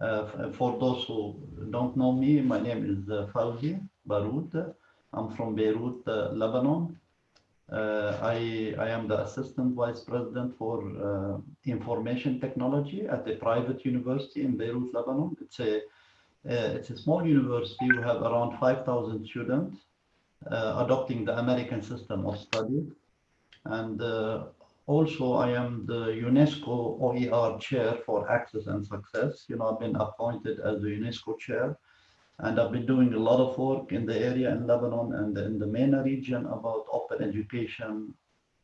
Uh, for those who don't know me, my name is uh, Fawzi Baroud. I'm from Beirut, uh, Lebanon. Uh, I, I am the Assistant Vice President for uh, Information Technology at a private university in Beirut, Lebanon. It's a, uh, it's a small university. We have around 5,000 students adopting the American system of study. And also, I am the UNESCO OER chair for Access and Success. You know, I've been appointed as the UNESCO chair, and I've been doing a lot of work in the area in Lebanon and in the MENA region about open education,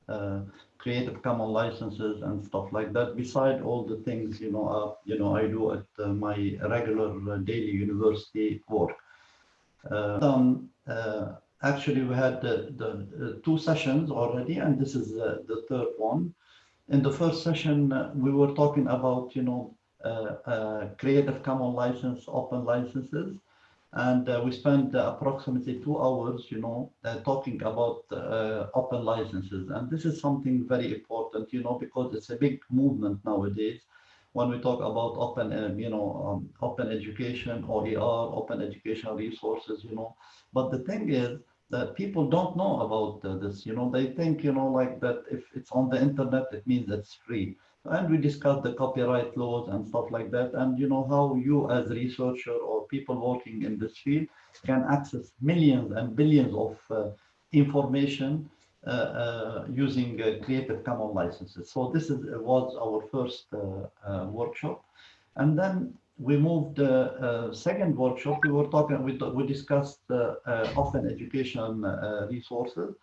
uh, Creative Common licenses and stuff like that. Beside all the things, you know, uh, you know, I do at uh, my regular uh, daily university work. Um, actually we had the, the, two sessions already and this is the, the third one. In the first session uh, we were talking about you know uh, uh, creative Commons license open licenses and uh, we spent approximately two hours you know uh, talking about uh, open licenses. And this is something very important you know because it's a big movement nowadays when we talk about open you know um, open education OER open educational resources you know. But the thing is that people don't know about uh, this. You know, they think, you know, like that if it's on the internet, it means it's free. And we discussed the copyright laws and stuff like that. And, you know, how you as researcher or people working in this field can access millions and billions of uh, information uh, uh using uh, Creative Commons licenses. So this is, was our first uh, workshop. And then we moved the uh, second workshop, we were talking, we, we discussed uh, uh, open education uh, resources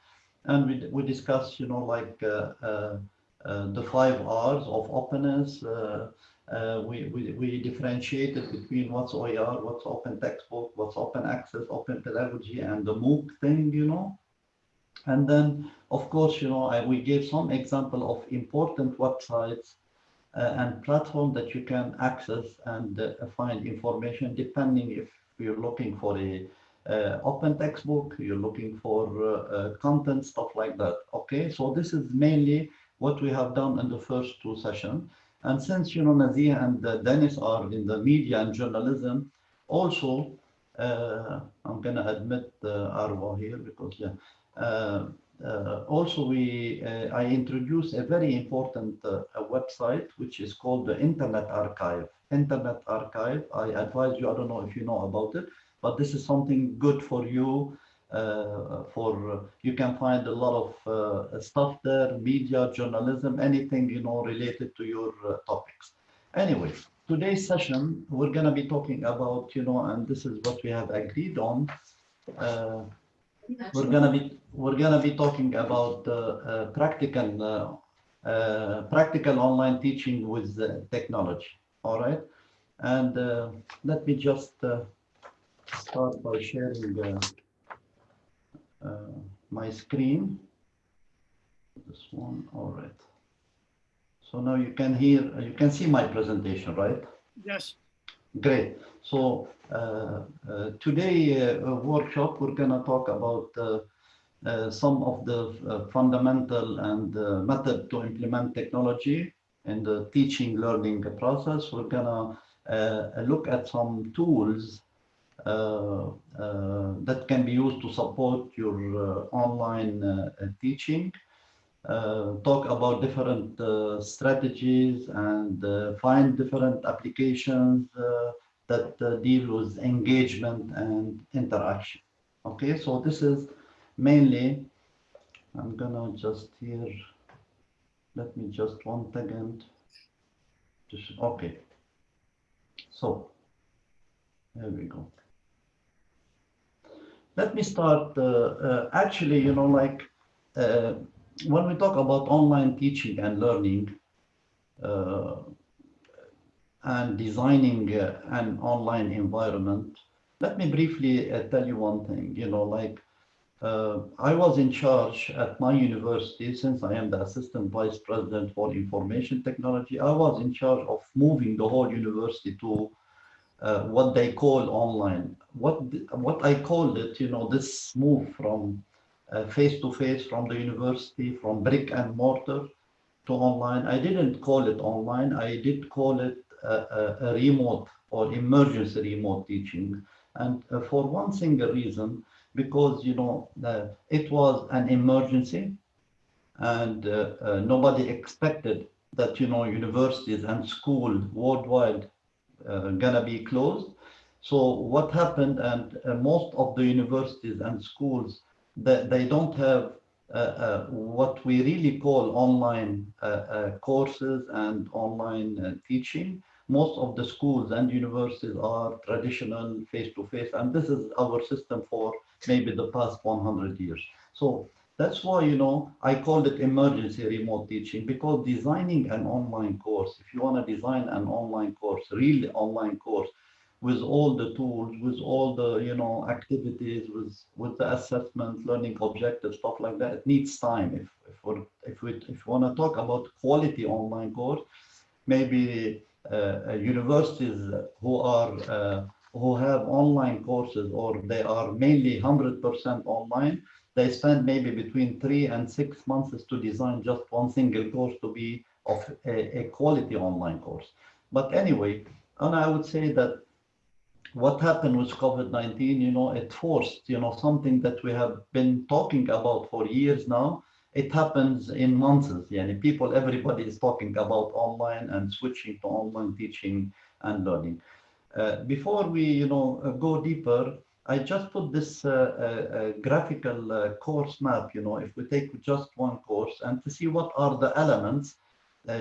and we, we discussed, you know, like the five R's of openness. we, we, we differentiated between what's OER, what's open textbook, what's open access, open pedagogy, and the MOOC thing, you know. And then, of course, you know, I, we gave some example of important websites and platform that you can access and uh, find information depending if you're looking for a uh, open textbook, you're looking for content, stuff like that. Okay, so this is mainly what we have done in the first two sessions. And since, you know, Nazia and uh, Dennis are in the media and journalism, also, uh, I'm going to admit uh, Arwa here because, yeah, uh, uh, also, we uh, I introduced a very important uh, website, which is called the Internet Archive. Internet Archive, I advise you, I don't know if you know about it, but this is something good for you. Uh, for uh, you can find a lot of uh, stuff there, media, journalism, anything you know related to your topics. Anyway, today's session we're going to be talking about you know, and this is what we have agreed on we're gonna be we're gonna be talking about uh, practical uh, uh, practical online teaching with technology. All right, and let me just start by sharing my screen. This one. All right. So now you can hear you can see my presentation, right? Yes. Great. So uh, uh, today uh, workshop, we're going to talk about some of the fundamental and method to implement technology in the teaching learning process. We're going to look at some tools uh, uh, that can be used to support your uh, online teaching. Talk about different strategies and find different applications that uh, deal with engagement and interaction. Okay, so this is mainly, I'm gonna just here, let me just one second. Just, okay, so there we go. Let me start, uh, uh, actually, you know, like uh, when we talk about online teaching and learning, uh, and designing uh, an online environment, let me briefly uh, tell you one thing, you know, like uh, I was in charge at my university, since I am the assistant vice president for information technology, I was in charge of moving the whole university to uh, what they call online. What, what I called it, you know, this move from face to face from the university, from brick and mortar to online. I didn't call it online. I did call it a, a, remote or emergency remote teaching. And uh, for one single reason, because, you know, uh, it was an emergency and uh, uh, nobody expected that, you know, universities and schools worldwide uh, gonna be closed. So what happened, and uh, most of the universities and schools, they, they don't have uh, uh, what we really call online courses and online teaching. Most of the schools and universities are traditional face-to-face, -face, and this is our system for maybe the past 100 years. So that's why, you know, I called it emergency remote teaching because designing an online course, if you want to design an online course, really online course, with all the tools, with all the, you know, activities, with, with the assessment, learning objectives, stuff like that, it needs time. If, if, we're, if we if we want to talk about quality online course, maybe uh, universities who are uh, who have online courses or they are mainly 100% online, they spend maybe between three and six months to design just one single course to be of a, a quality online course. But anyway, and I would say that what happened with COVID-19, you know, it forced, you know, something that we have been talking about for years now. It happens in months. Yani people, everybody is talking about online and switching to online teaching and learning. Uh, before we, you know, uh, go deeper, I just put this uh, uh, graphical uh, course map, you know, if we take just one course and to see what are the elements,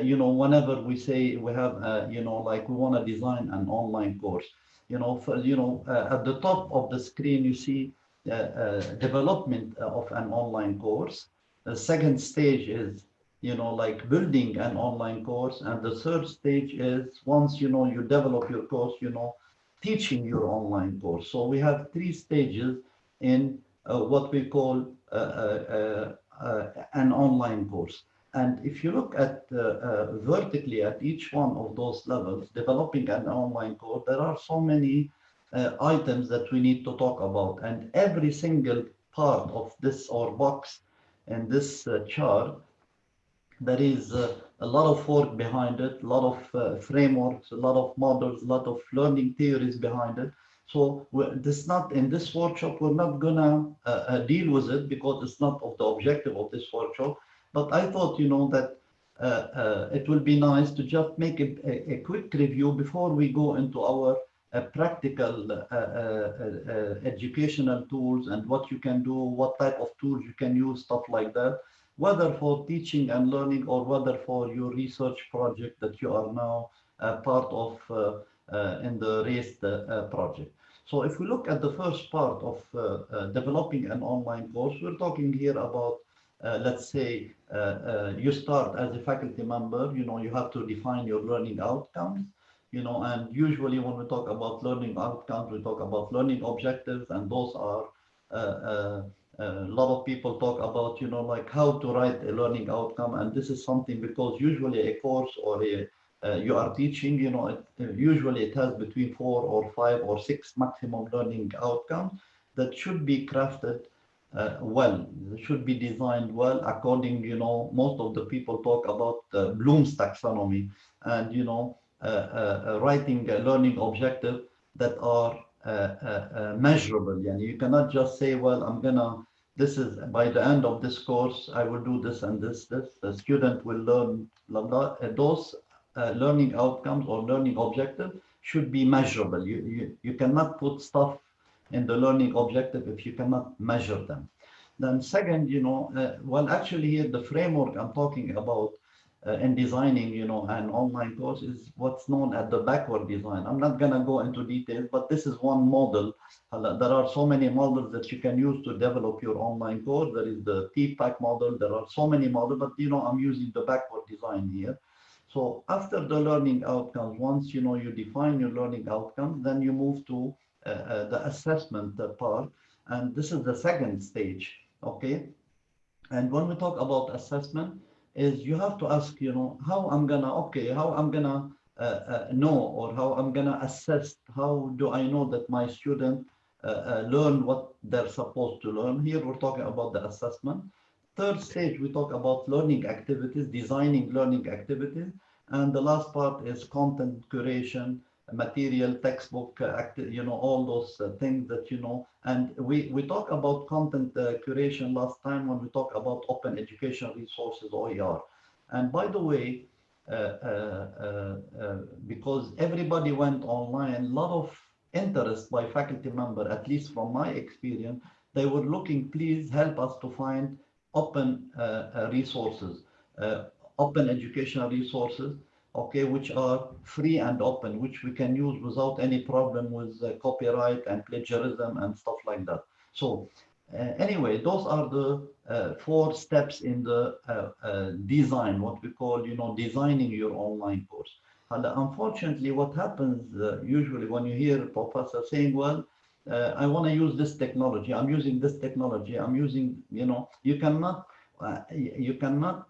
you know, whenever we say we have, you know, like we want to design an online course, you know, for, you know, at the top of the screen, you see development of an online course. The second stage is you know, like building an online course. And the third stage is once, you know, you develop your course, you know, teaching your online course. So we have three stages in uh, what we call uh, uh, uh an online course. And if you look at uh, uh, vertically at each one of those levels, developing an online course, there are so many items that we need to talk about. And every single part of this or box in this chart, there is a lot of work behind it, a lot of uh, frameworks, a lot of models, a lot of learning theories behind it. So this not in this workshop, we're not gonna uh, uh, deal with it because it's not of the objective of this workshop. But I thought, you know, that uh, uh, it will be nice to just make a, a, a quick review before we go into our uh, practical educational tools and what you can do, what type of tools you can use, stuff like that whether for teaching and learning or whether for your research project that you are now uh, part of uh, uh, in the uh, project. So if we look at the first part of uh, uh, developing an online course, we're talking here about, Uh, let's say, uh, uh, you start as a faculty member, you know, you have to define your learning outcomes, you know, and usually when we talk about learning outcomes, we talk about learning objectives, and those are a lot of people talk about, you know, like how to write a learning outcome. And this is something because usually a course or a, uh, you are teaching, you know, it, uh, usually it has between four or five or six maximum learning outcomes that should be crafted uh, well, should be designed well according, you know, most of the people talk about uh, Bloom's taxonomy and, you know, uh, uh, writing a learning objective that are uh, uh, uh, measurable. And you cannot just say, well, I'm gonna, this is by the end of this course, I will do this and this, this. The student will learn blah, blah. those learning outcomes or learning objectives should be measurable. You, you, you cannot put stuff in the learning objective if you cannot measure them. Then second, you know, uh, well, actually here the framework I'm talking about uh, in designing, you know, an online course is what's known as the backward design. I'm not going to go into details, but this is one model. Uh, there are so many models that you can use to develop your online course. There is the TPACK model. There are so many models, but, you know, I'm using the backward design here. So after the learning outcomes, once, you know, you define your learning outcomes, then you move to the assessment part. And this is the second stage, okay? And when we talk about assessment, is you have to ask, you know, how I'm gonna, okay, how I'm gonna uh, uh, know or how I'm gonna assess, how do I know that my student uh, uh, learn what they're supposed to learn? Here we're talking about the assessment. Third stage, we talk about learning activities, designing learning activities. And the last part is content curation, material, textbook, uh, you know, all those uh, things that you know. And we we talk about content uh, curation last time when we talk about open education resources OER. And by the way, uh, uh, uh, because everybody went online, a lot of interest by faculty member, at least from my experience, they were looking, please help us to find open resources, open educational resources okay, which are free and open, which we can use without any problem with uh, copyright and plagiarism and stuff like that. So uh, anyway, those are the uh, four steps in the uh, uh, design, what we call, you know, designing your online course. And unfortunately, what happens uh, usually when you hear a professor saying, well, I want to use this technology, I'm using this technology, I'm using, you know, you cannot, you cannot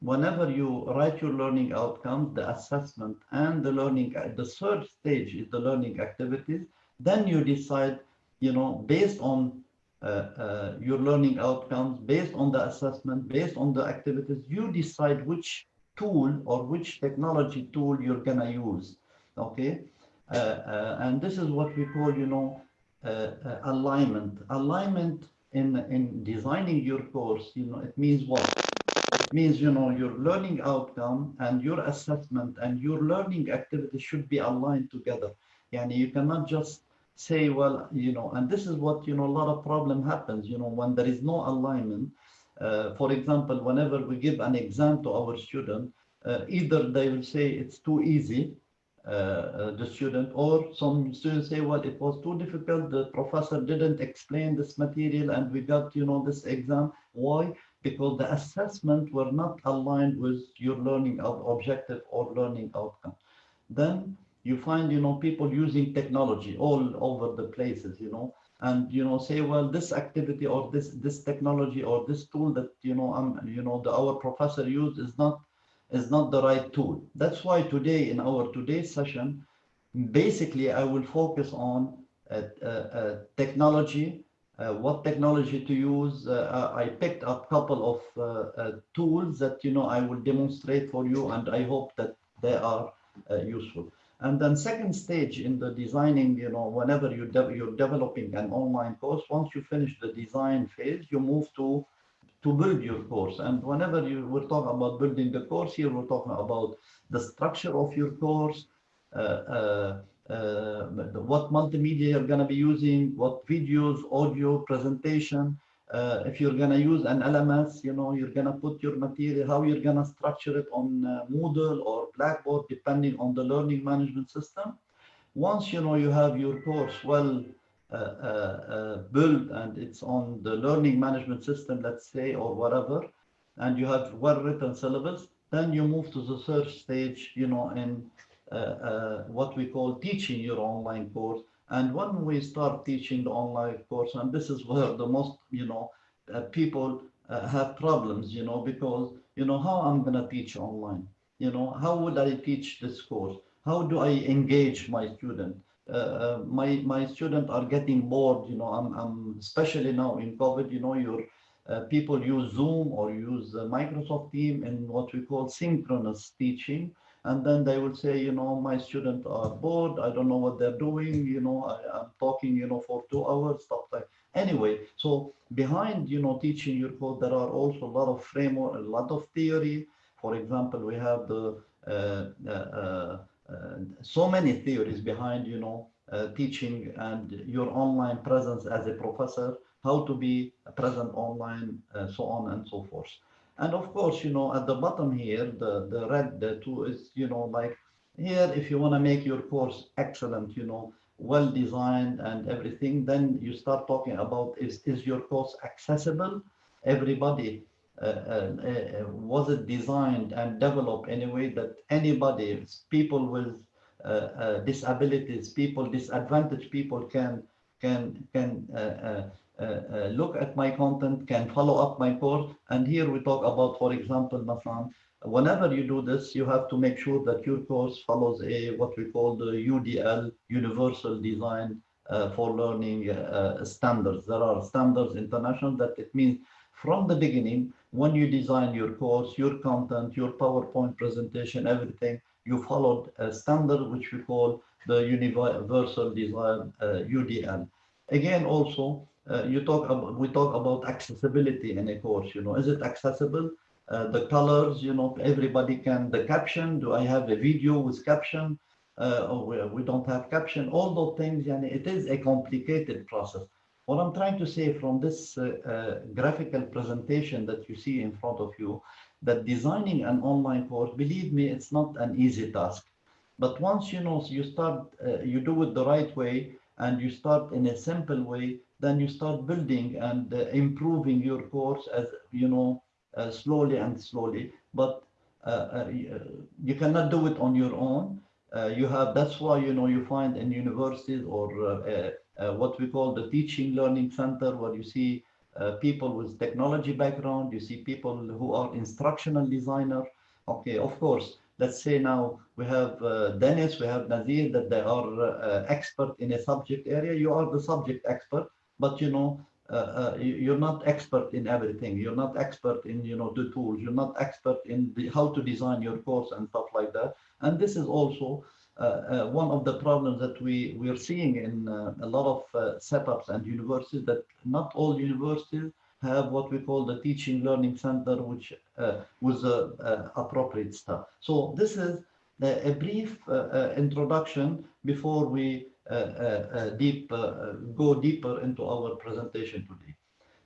whenever you write your learning outcomes, the assessment and the learning, the third stage is the learning activities, then you decide, you know, based on uh, uh, your learning outcomes, based on the assessment, based on the activities, you decide which tool or which technology tool you're gonna use, okay? Uh, uh and this is what we call, you know, uh, uh, alignment. Alignment in, in designing your course, you know, it means what? Means, you know, your learning outcome and your assessment and your learning activity should be aligned together. Yani you cannot just say, well, you know, and this is what, you know, a lot of problem happens, you know, when there is no alignment. Uh, for example, whenever we give an exam to our student, uh, either they will say it's too easy, uh, uh the student, or some students say, well, it was too difficult, the professor didn't explain this material and we got, you know, this exam. Why? Because the assessment were not aligned with your learning objective or learning outcome. Then you find, you know, people using technology all over the places, you know, and, you know, say, well, this activity or this, this technology or this tool that, you know, I'm, you know, the, our professor used is not, is not the right tool. That's why today in our today's session, basically I will focus on uh, uh, uh, technology uh, what technology to use. Uh, I picked up a couple of uh, tools that, you know, I will demonstrate for you and I hope that they are useful. And then second stage in the designing, you know, whenever you de you're developing an online course, once you finish the design phase, you move to to build your course. And whenever you we're talking about building the course here, we're talking about the structure of your course, uh, uh, uh, what multimedia you're going to be using, what videos, audio, presentation. Uh, if you're going to use an LMS, you know, you're going to put your material, how you're going to structure it on uh, Moodle or Blackboard, depending on the learning management system. Once, you know, you have your course well uh, uh, built and it's on the learning management system, let's say, or whatever, and you have well-written syllabus, then you move to the third stage, you know, in uh, uh, what we call teaching your online course. And when we start teaching the online course, and this is where the most, you know, uh, people have problems, you know, because, you know, how I'm going to teach online? You know, how would I teach this course? How do I engage my student? Uh, uh, my my students are getting bored you know i'm, I'm especially now in covid you know your uh, people use zoom or use microsoft team in what we call synchronous teaching and then they would say, you know, my students are bored, I don't know what they're doing, you know, I, am talking, you know, for two hours, stuff like Anyway, so behind, you know, teaching your code, there are also a lot of framework, a lot of theory. For example, we have the uh, uh, uh, uh so many theories behind, you know, uh, teaching and your online presence as a professor, how to be present online, uh, so on and so forth. And of course, you know, at the bottom here, the, the red, the two is, you know, like here, if you want to make your course excellent, you know, well designed and everything, then you start talking about is, is your course accessible? Everybody, uh, uh, uh, was it designed and developed in a way that anybody, people with uh, uh, disabilities, people, disadvantaged people can can can uh, look at my content, can follow up my course. And here we talk about, for example, Masan, whenever you do this, you have to make sure that your course follows a what we call the UDL, Universal Design uh, for Learning uh, standards. There are standards international that it means from the beginning, when you design your course, your content, your PowerPoint presentation, everything, you followed a standard which we call the Universal Design uh, UDL. Again, also, uh, you talk about, we talk about accessibility in a course, you know, is it accessible? Uh, the colors, you know, everybody can, the caption, do I have a video with caption? Uh, or we, don't have caption, all those things, and it is a complicated process. What I'm trying to say from this uh, uh, graphical presentation that you see in front of you, that designing an online course, believe me, it's not an easy task. But once you know, you start, uh, you do it the right way, and you start in a simple way, then you start building and uh, improving your course as, you know, uh, slowly and slowly. But uh, you cannot do it on your own. you have, that's why, you know, you find in universities or uh, what we call the teaching learning center, where you see uh, people with technology background, you see people who are instructional designer. Okay, of course, let's say now we have uh, Dennis, we have Nazir, that they are uh, expert in a subject area. You are the subject expert, but you know, uh, uh, you're not expert in everything. You're not expert in, you know, the tools. You're not expert in the, how to design your course and stuff like that. And this is also uh, uh, one of the problems that we, we are seeing in uh, a lot of setups and universities that not all universities have what we call the teaching learning center, which uh, was uh, appropriate stuff. So this is a brief uh, introduction before we deep go deeper into our presentation today.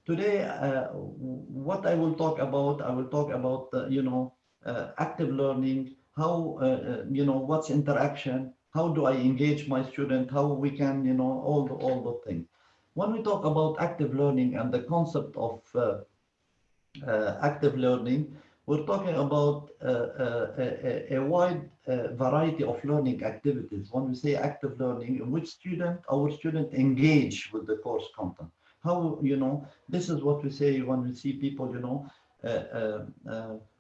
Today, what I will talk about, I will talk about you know active learning, how, uh, uh, you know, what's interaction, how do I engage my student, how we can, you know, all the, all the things. When we talk about active learning and the concept of uh, uh, active learning, we're talking about uh, uh, a, a, wide variety of learning activities. When we say active learning, in which student, our student engage with the course content. How, you know, this is what we say when we see people, you know,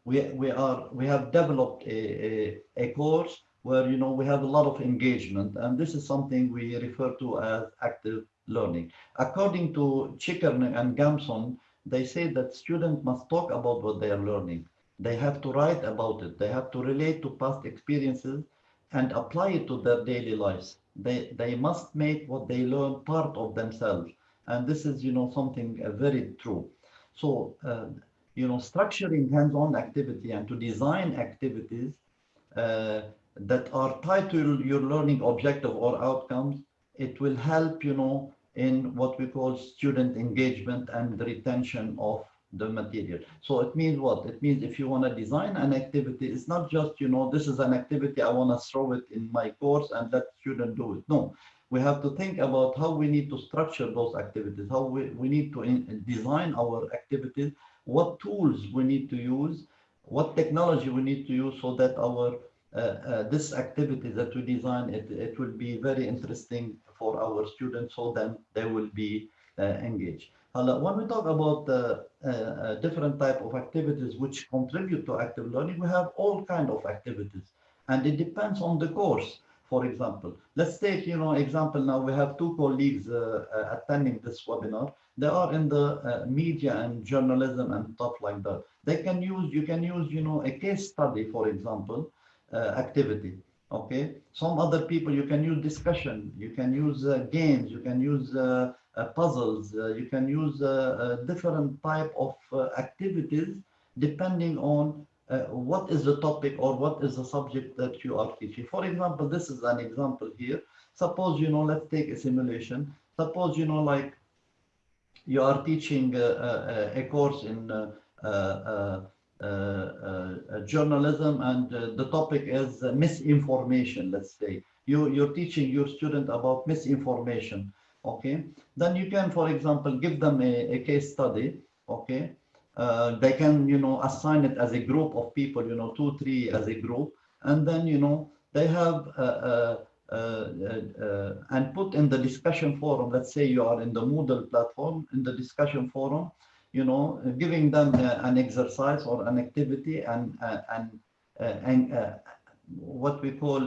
we we are we have developed a, a, a course where you know we have a lot of engagement and this is something we refer to as active learning according to Chickering and Gamson they say that students must talk about what they are learning they have to write about it. They have to relate to past experiences and apply it to their daily lives. They they must make what they learn part of themselves. And this is you know something uh, very true. So uh, you know, structuring hands-on activity and to design activities uh, that are tied to your learning objective or outcomes, it will help, you know, in what we call student engagement and retention of the material. So it means what? It means if you want to design an activity, it's not just, you know, this is an activity, I want to throw it in my course and let students do it. No, we have to think about how we need to structure those activities, how we, we need to in, design our activities what tools we need to use, what technology we need to use so that our uh, uh, this activity that we design, it, it will be very interesting for our students so then they will be uh, engaged. When we talk about the uh, uh, different type of activities which contribute to active learning, we have all kind of activities and it depends on the course for example. Let's take, you know, example now, we have two colleagues uh, uh, attending this webinar. They are in the uh, media and journalism and stuff like that. They can use, you can use, you know, a case study, for example, uh, activity. Okay. Some other people, you can use discussion, you can use uh, games, you can use uh, puzzles, you can use different type of activities depending on uh, what is the topic or what is the subject that you are teaching. For example, this is an example here. Suppose, you know, let's take a simulation. Suppose, you know, like you are teaching uh, uh, a course in uh, uh, uh, journalism and the topic is misinformation, let's say. You, you're teaching your student about misinformation, okay? Then you can, for example, give them a, a case study, okay? uh, they can, you know, assign it as a group of people, you know, two, three as a group, and then, you know, they have uh, uh, uh, and put in the discussion forum. Let's say you are in the Moodle platform, in the discussion forum, you know, giving them uh, an exercise or an activity and uh, and uh, and what we call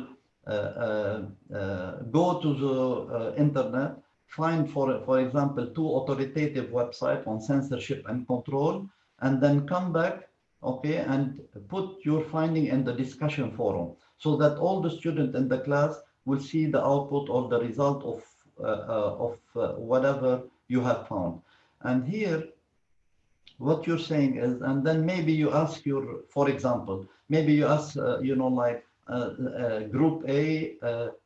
go to the internet find for for example two authoritative websites on censorship and control and then come back, okay, and put your finding in the discussion forum so that all the students in the class will see the output or the result of, uh, uh, of uh, whatever you have found. And here, what you're saying is, and then maybe you ask your, for example, maybe you ask, uh, you know, like uh, uh, group A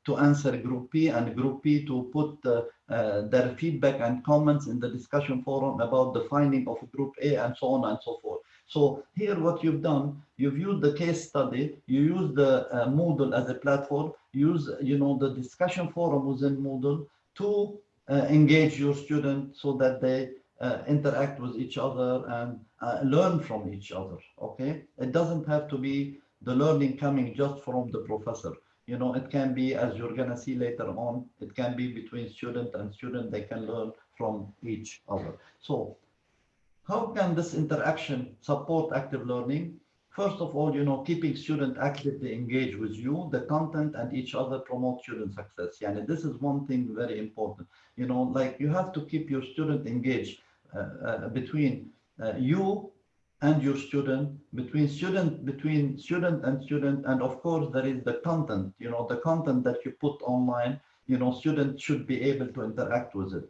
to answer group B and group B to put their feedback and comments in the discussion forum about the finding of group A and so on and so forth. So here what you've done, you've used the case study, you use the uh, Moodle as a platform, use you know the discussion forum within Moodle to uh, engage your students so that they uh, interact with each other and uh, learn from each other. Okay, it doesn't have to be the learning coming just from the professor. You know, it can be as you're gonna see later on. It can be between student and student. They can learn from each other. So, how can this interaction support active learning? First of all, you know, keeping student actively engaged with you, the content and each other promote student success. Yeah, and this is one thing very important. You know, like you have to keep your student engaged between uh, you and your student, between student, between student and student, and of course there is the content, you know, the content that you put online, you know, students should be able to interact with it.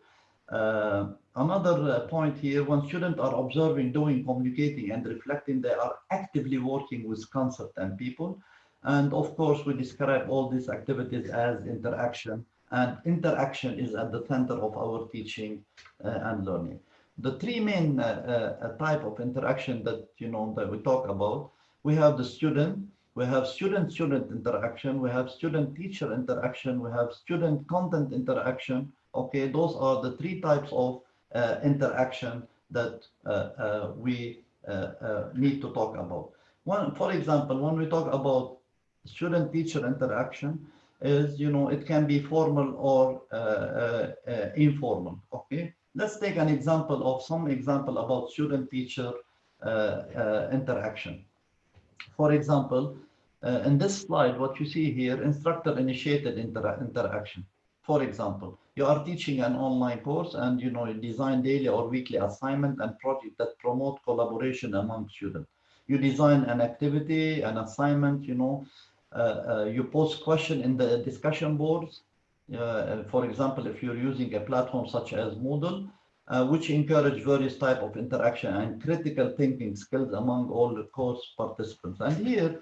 Uh, another uh, point here, when students are observing, doing, communicating, and reflecting, they are actively working with concept and people. And of course, we describe all these activities as interaction, and interaction is at the center of our teaching uh, and learning the three main uh, uh, type of interaction that you know that we talk about we have the student we have student student interaction we have student teacher interaction we have student content interaction. Okay those are the three types of uh, interaction that uh, uh, we uh, need to talk about. One for example when we talk about student teacher interaction is you know it can be formal or informal. Okay Let's take an example of some example about student-teacher uh, uh, interaction. For example, uh, in this slide, what you see here, instructor-initiated inter interaction. For example, you are teaching an online course and you know you design daily or weekly assignment and project that promote collaboration among students. You design an activity, an assignment, you know, uh, uh, you post question in the discussion boards, uh, for example, if you're using a platform such as Moodle, uh, which encourage various type of interaction and critical thinking skills among all the course participants. And here,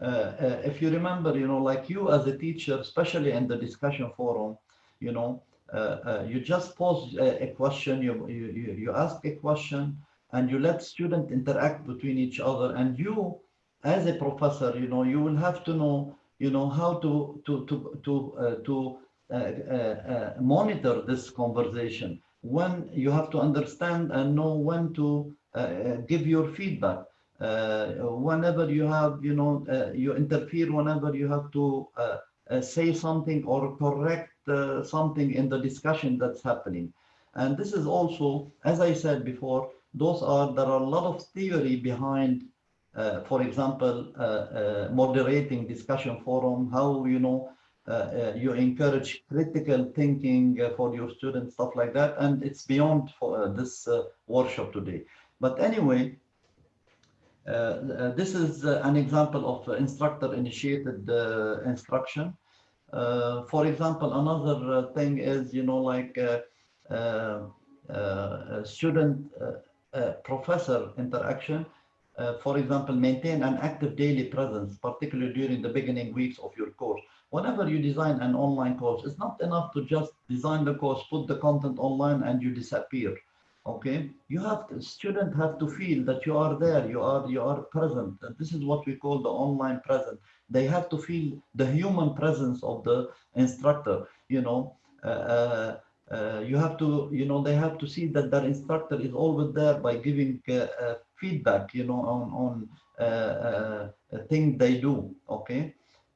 uh, uh, if you remember, you know, like you as a teacher, especially in the discussion forum, you know, uh, uh, you just pose a, a question, you, you, you ask a question, and you let students interact between each other. And you, as a professor, you know, you will have to know, you know, how to to to to to uh, uh, monitor this conversation, when you have to understand and know when to give your feedback. whenever you have, you know, you interfere whenever you have to say something or correct something in the discussion that's happening. And this is also, as I said before, those are there are a lot of theory behind uh, for example uh, uh, moderating discussion forum how you know uh, uh, Uh, uh, you encourage critical thinking uh, for your students, stuff like that. And it's beyond for uh, this workshop today. But anyway, uh, this is uh, an example of uh, instructor-initiated instruction. for example, another thing is, you know, like student-professor interaction. for example, maintain an active daily presence, particularly during the beginning weeks of your course whenever you design an online course, it's not enough to just design the course, put the content online and you disappear. Okay, you have to, student have to feel that you are there, you are you are present. And this is what we call the online present. They have to feel the human presence of the instructor. You know, uh, uh, uh, you have to, you know, they have to see that their instructor is always there by giving uh, uh, feedback, you know, on on uh, things they do. Okay.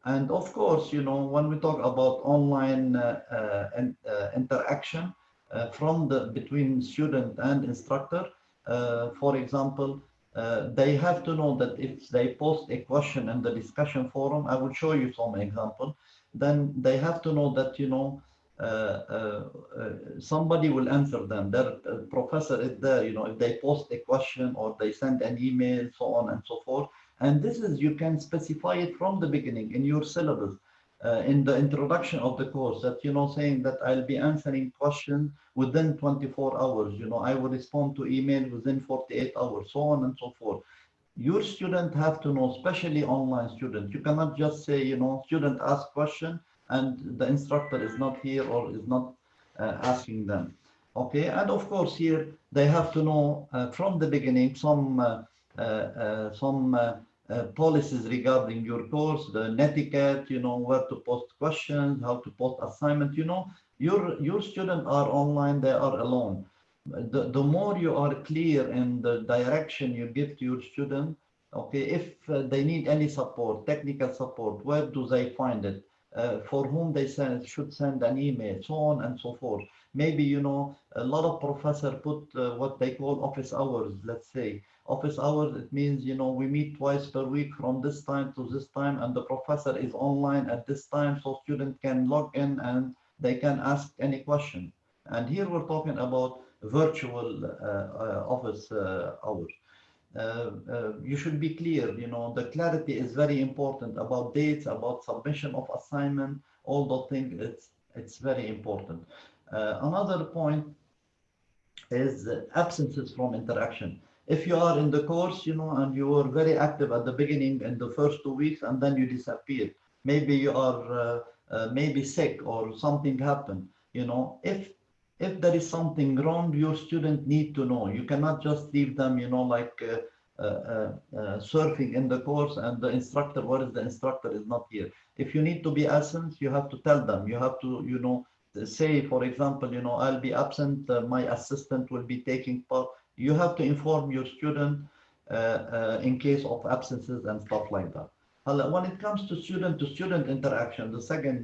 And of course, you know, when we talk about online uh, uh, uh interaction from the between student and instructor, for example, they have to know that if they post a question in the discussion forum, I will show you some example, then they have to know that, you know, uh, uh, uh, somebody will answer them. Their professor is there, you know, if they post a question or they send an email, so on and so forth. And this is, you can specify it from the beginning in your syllabus. Uh, in the introduction of the course that you know saying that I'll be answering questions within 24 hours you know I will respond to email within 48 hours so on and so forth your student have to know especially online students you cannot just say you know student ask question and the instructor is not here or is not uh, asking them. Okay, and of course here they have to know uh, from the beginning some uh, uh, uh some uh, policies regarding your course, the netiquette, you know, where to post questions, how to post assignment, you know, your, your students are online, they are alone. The, the more you are clear in the direction you give to your student, okay, if they need any support, technical support, where do they find it? uh, for whom they send, should send an email, so on and so forth. Maybe, you know, a lot of professor put uh, what they call office hours, let's say. Office hours, it means, you know, we meet twice per week from this time to this time, and the professor is online at this time, so students can log in and they can ask any question. And here we're talking about virtual uh, uh office uh, hours. Uh, uh, you should be clear, you know, the clarity is very important about dates, about submission of assignment, all those things, it's, it's very important. Uh, another point is absences from interaction. If you are in the course, you know, and you were very active at the beginning in the first two weeks and then you disappear, maybe you are uh, maybe sick or something happened, you know, if if there is something wrong, your student need to know. You cannot just leave them, you know, like uh, uh, uh, uh, surfing in the course and the instructor, what is the instructor is not here. If you need to be absent, you have to tell them. You have to, you know, say, for example, you know, I'll be absent, uh, my assistant will be taking part. You have to inform your student uh, in case of absences and stuff like that. When it comes to student-to-student -student interaction, the second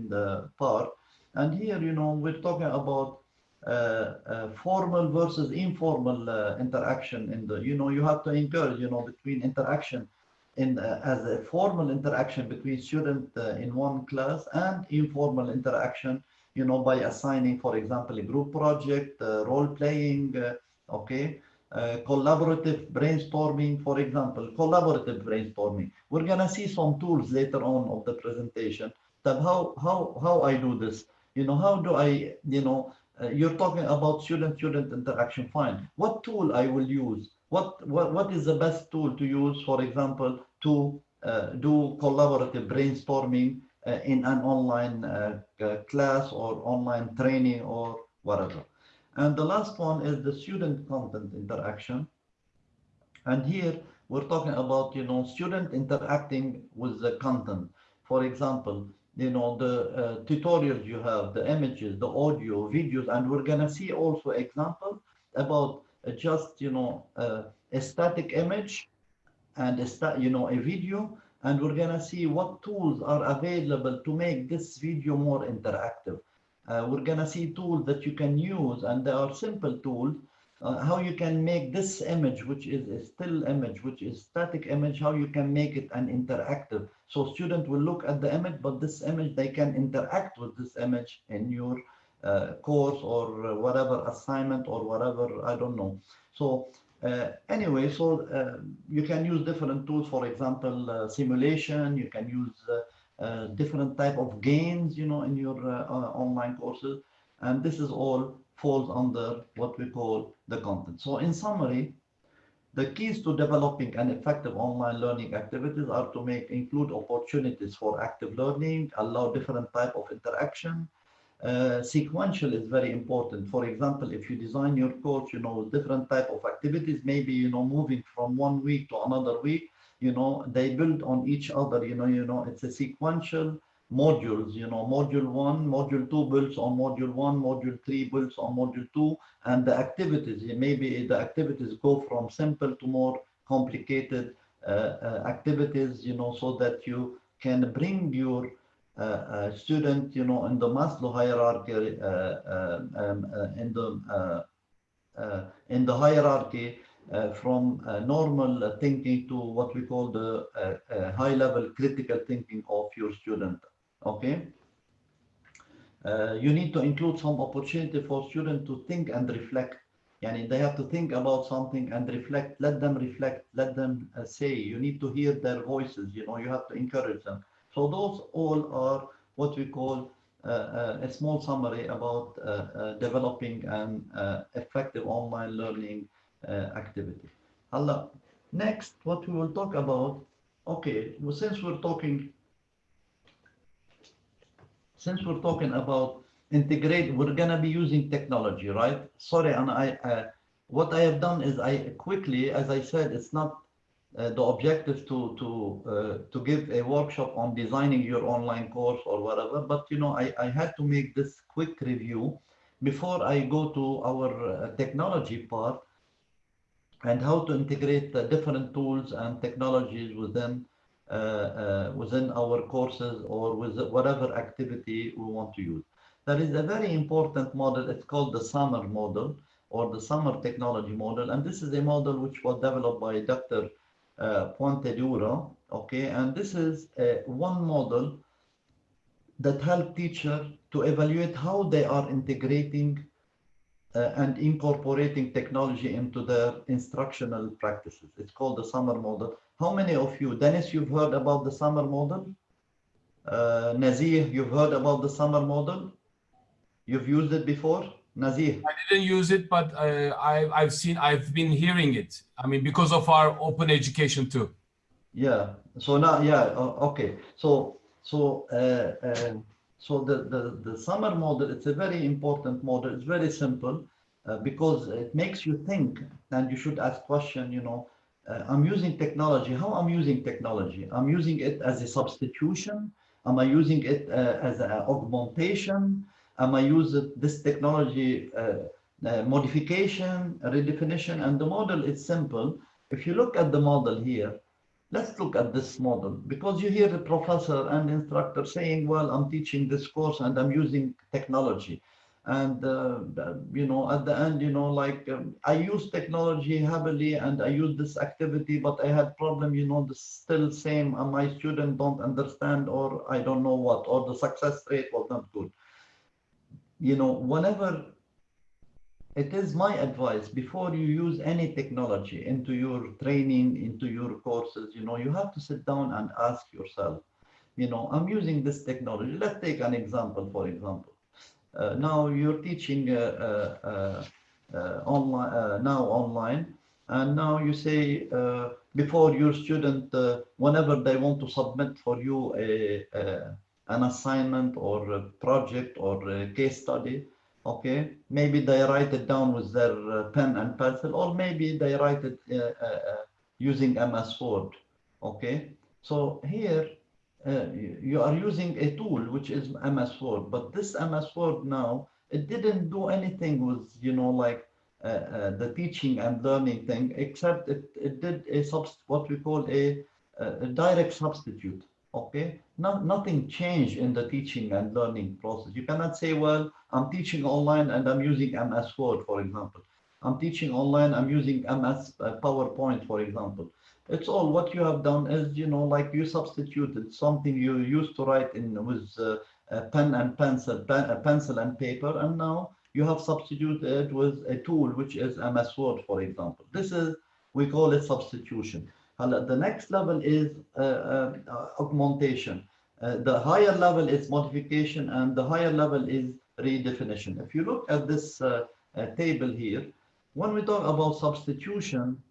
part, and here, you know, we're talking about uh, uh, formal versus informal uh, interaction in the, you know, you have to encourage, you know, between interaction in as a formal interaction between student in one class and informal interaction, you know, by assigning, for example, a group project, role playing, okay, uh, collaborative brainstorming, for example, collaborative brainstorming. We're gonna see some tools later on of the presentation that how how how I do this. You know, how do I, you know, uh, you're talking about student-student interaction, fine. What tool I will use? What, what, what is the best tool to use, for example, to uh, do collaborative brainstorming uh, in an online uh, class or online training or whatever. And the last one is the student content interaction. And here we're talking about, you know, student interacting with the content. For example, you know, the uh, tutorials you have, the images, the audio, videos, and we're gonna see also examples about uh, just, you know, uh, a static image and a you know, a video, and we're gonna see what tools are available to make this video more interactive. Uh, we're gonna see tools that you can use, and they are simple tools uh, how you can make this image, which is a still image, which is static image, how you can make it an interactive. So student will look at the image, but this image, they can interact with this image in your uh, course or whatever assignment or whatever, I don't know. So uh, anyway, so uh, you can use different tools, for example, uh, simulation, you can use uh, different type of gains, you know, in your online courses. And this is all falls under what we call the content. So in summary, the keys to developing an effective online learning activities are to make include opportunities for active learning, allow different type of interaction. Uh, sequential is very important. For example, if you design your course, you know, different type of activities, maybe, you know, moving from one week to another week, you know, they build on each other, you know, you know, it's a sequential modules, you know, module one, module two builds on module one, module three builds on module two, and the activities, maybe the activities go from simple to more complicated uh, uh, activities, you know, so that you can bring your uh, uh student, you know, in the Maslow hierarchy, uh, uh, um, in the in the hierarchy uh, from uh, normal thinking to what we call the uh, high level critical thinking of your student okay uh, you need to include some opportunity for students to think and reflect. Yani they have to think about something and reflect, let them reflect, let them uh, say, you need to hear their voices, you know, you have to encourage them. So those all are what we call uh, uh, a small summary about uh, uh, developing an uh, effective online learning activity. Allah, next, what we will talk about, okay, well, since we're talking since we're talking about integrate, we're gonna be using technology, right? Sorry, and I, uh, what I have done is I quickly, as I said, it's not uh, the objective to to uh, to give a workshop on designing your online course or whatever, but you know, I, I had to make this quick review before I go to our uh, technology part and how to integrate the different tools and technologies within uh, uh, within our courses or with whatever activity we want to use. There is a very important model. It's called the SAMR model or the SAMR technology model. And this is a model which was developed by Dr. Uh, Puentedura. Okay, and this is a, one model that help teacher to evaluate how they are integrating uh, and incorporating technology into their instructional practices. It's called the SAMR model. How many of you, Dennis, you've heard about the SAMR model? Uh, Nazir, you've heard about the SAMR model? You've used it before? Nazir? I didn't use it, but uh, I, I've seen, I've been hearing it. I mean, because of our open education too. Yeah. So now, yeah. Uh, okay. So, so, uh, uh, so the, the, the SAMR model, it's a very important model. It's very simple uh, because it makes you think and you should ask question, you know, uh, I'm using technology. How I'm using technology? I'm using it as a substitution. Am I using it uh, as an augmentation? Am I using this technology uh, uh, modification, redefinition? And the model is simple. If you look at the model here, let's look at this model because you hear the professor and instructor saying, well, I'm teaching this course and I'm using technology. And uh, you know at the end you know like um, i use technology heavily and i use this activity but i had problem you know the still same and my student don't understand or i don't know what or the success rate was not good. You know whenever it is my advice before you use any technology into your training into your courses you know you have to sit down and ask yourself you know i'm using this technology. Let's take an example for example. Uh, now you're teaching uh, uh, online now online and now you say before your student whenever they want to submit for you a, a an assignment or a project or a case study okay maybe they write it down with their uh, pen and pencil or maybe they write it uh, uh, using ms word okay so here uh, you are using a tool which is MS Word, but this MS Word now, it didn't do anything with, you know, like uh, uh, the teaching and learning thing, except it, it did a subst what we call a, a direct substitute. Okay, no, nothing changed in the teaching and learning process. You cannot say, well, I'm teaching online and I'm using MS Word, for example. I'm teaching online, I'm using MS uh, PowerPoint, for example. It's all what you have done is, you know, like you substituted something you used to write in with uh, pen and pencil, pen, uh, pencil and paper, and now you have substituted it with a tool which is MS Word, for example. This is, we call it substitution. The next level is uh, uh, augmentation. Uh, the higher level is modification and the higher level is redefinition. If you look at this table here, when we talk about substitution,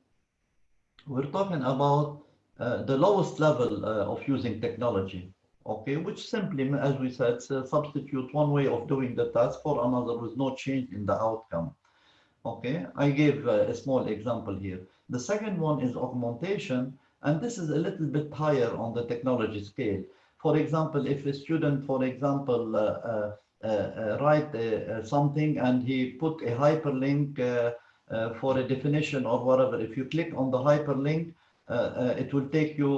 we're talking about uh, the lowest level uh, of using technology, okay, which simply, as we said, substitute one way of doing the task for another with no change in the outcome. Okay, I gave uh, a small example here. The second one is augmentation, and this is a little bit higher on the technology scale. For example, if a student, for example, uh, uh, write something and he put a hyperlink uh, for a definition or whatever, if you click on the hyperlink, uh, uh, it will take you,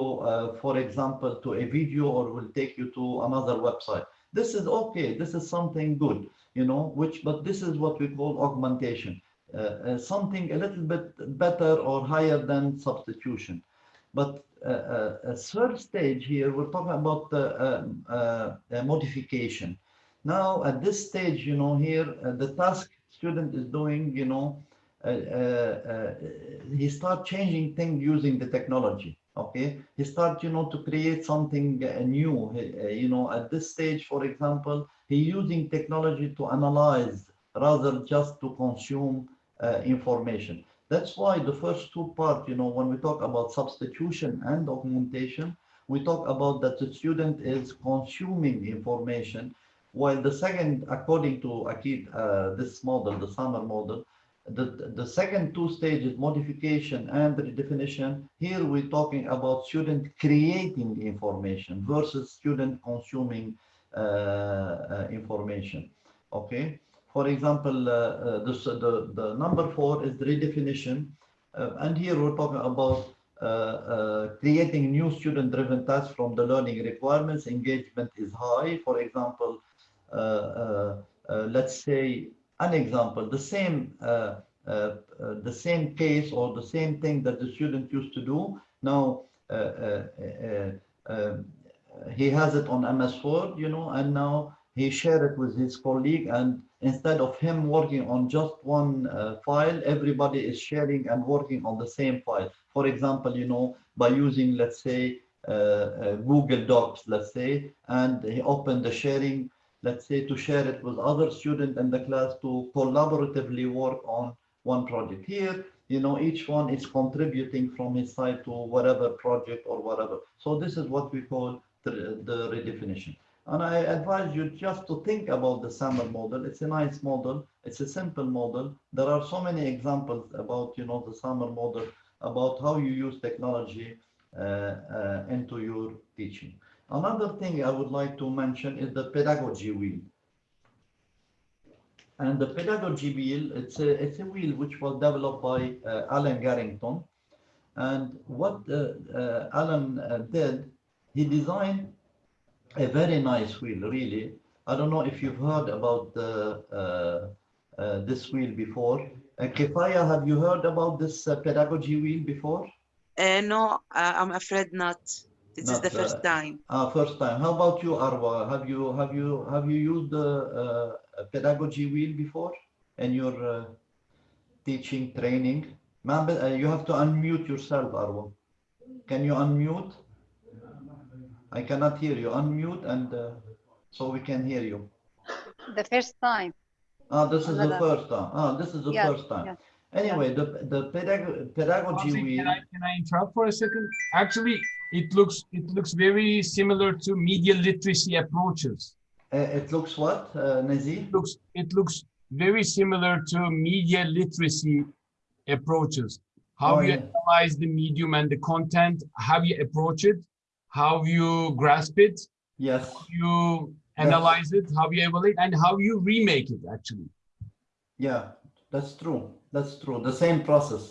for example, to a video or will take you to another website. This is okay. This is something good, you know, which, but this is what we call augmentation. Uh, uh, something a little bit better or higher than substitution. But uh, a third stage here, we're talking about the um, modification. Now, at this stage, you know, here, the task student is doing, you know, uh, uh, he start changing things using the technology. Okay, he start, you know, to create something new. You know, at this stage, for example, he using technology to analyze rather just to consume information. That's why the first two part, you know, when we talk about substitution and augmentation, we talk about that the student is consuming information, while the second, according to Akid, uh, this model, the SAMR model, the, the second two stages, modification and redefinition, here we're talking about student creating information versus student consuming uh, uh, information. Okay. For example, uh, uh, this, the, the number four is the redefinition. Uh, and here we're talking about uh, uh, creating new student-driven tasks from the learning requirements. Engagement is high. For example, uh, let's say an example, the same the same case or the same thing that the student used to do. Now um, he has it on MS Word, you know, and now he share it with his colleague and instead of him working on just one uh, file, everybody is sharing and working on the same file. For example, you know, by using, let's say, uh, uh, Google Docs, let's say, and he opened the sharing, let's say, to share it with other students in the class to collaboratively work on one project. Here, you know, each one is contributing from his side to whatever project or whatever. So this is what we call the, the redefinition. And I advise you just to think about the SAMR model. It's a nice model. It's a simple model. There are so many examples about, you know, the SAMR model, about how you use technology uh, uh, into your teaching. Another thing I would like to mention is the pedagogy wheel. And the pedagogy wheel, it's a, it's a wheel which was developed by uh, Alan Carrington. And what uh, uh, Alan uh, did, he designed a very nice wheel, really. I don't know if you've heard about the, uh, uh, this wheel before. Uh, Kifaya, have you heard about this uh, pedagogy wheel before? Uh, no, uh, I'm afraid not. This is the first uh, time. Uh, first time. How about you, Arwa? Have you have you have you used the uh, pedagogy wheel before in your uh, teaching training? Ma'am, uh, you have to unmute yourself, Arwa. Can you unmute? I cannot hear you. Unmute and uh, so we can hear you. The first time. Ah, this is the first time. Ah, this is the Yeah, first time. yeah. Anyway, the the pedag pedagogy Fawzi, wheel. Can I, can I interrupt for a second? Actually, it looks it looks very similar to media literacy approaches. Uh, it looks what, uh, Nazir? It looks it looks very similar to media literacy approaches. How Oh, you yeah. analyze the medium and the content, how you approach it, how you grasp it, Yes. you analyze it, how you evaluate, and how you remake it. Actually, Yeah, that's true. That's true. The same process.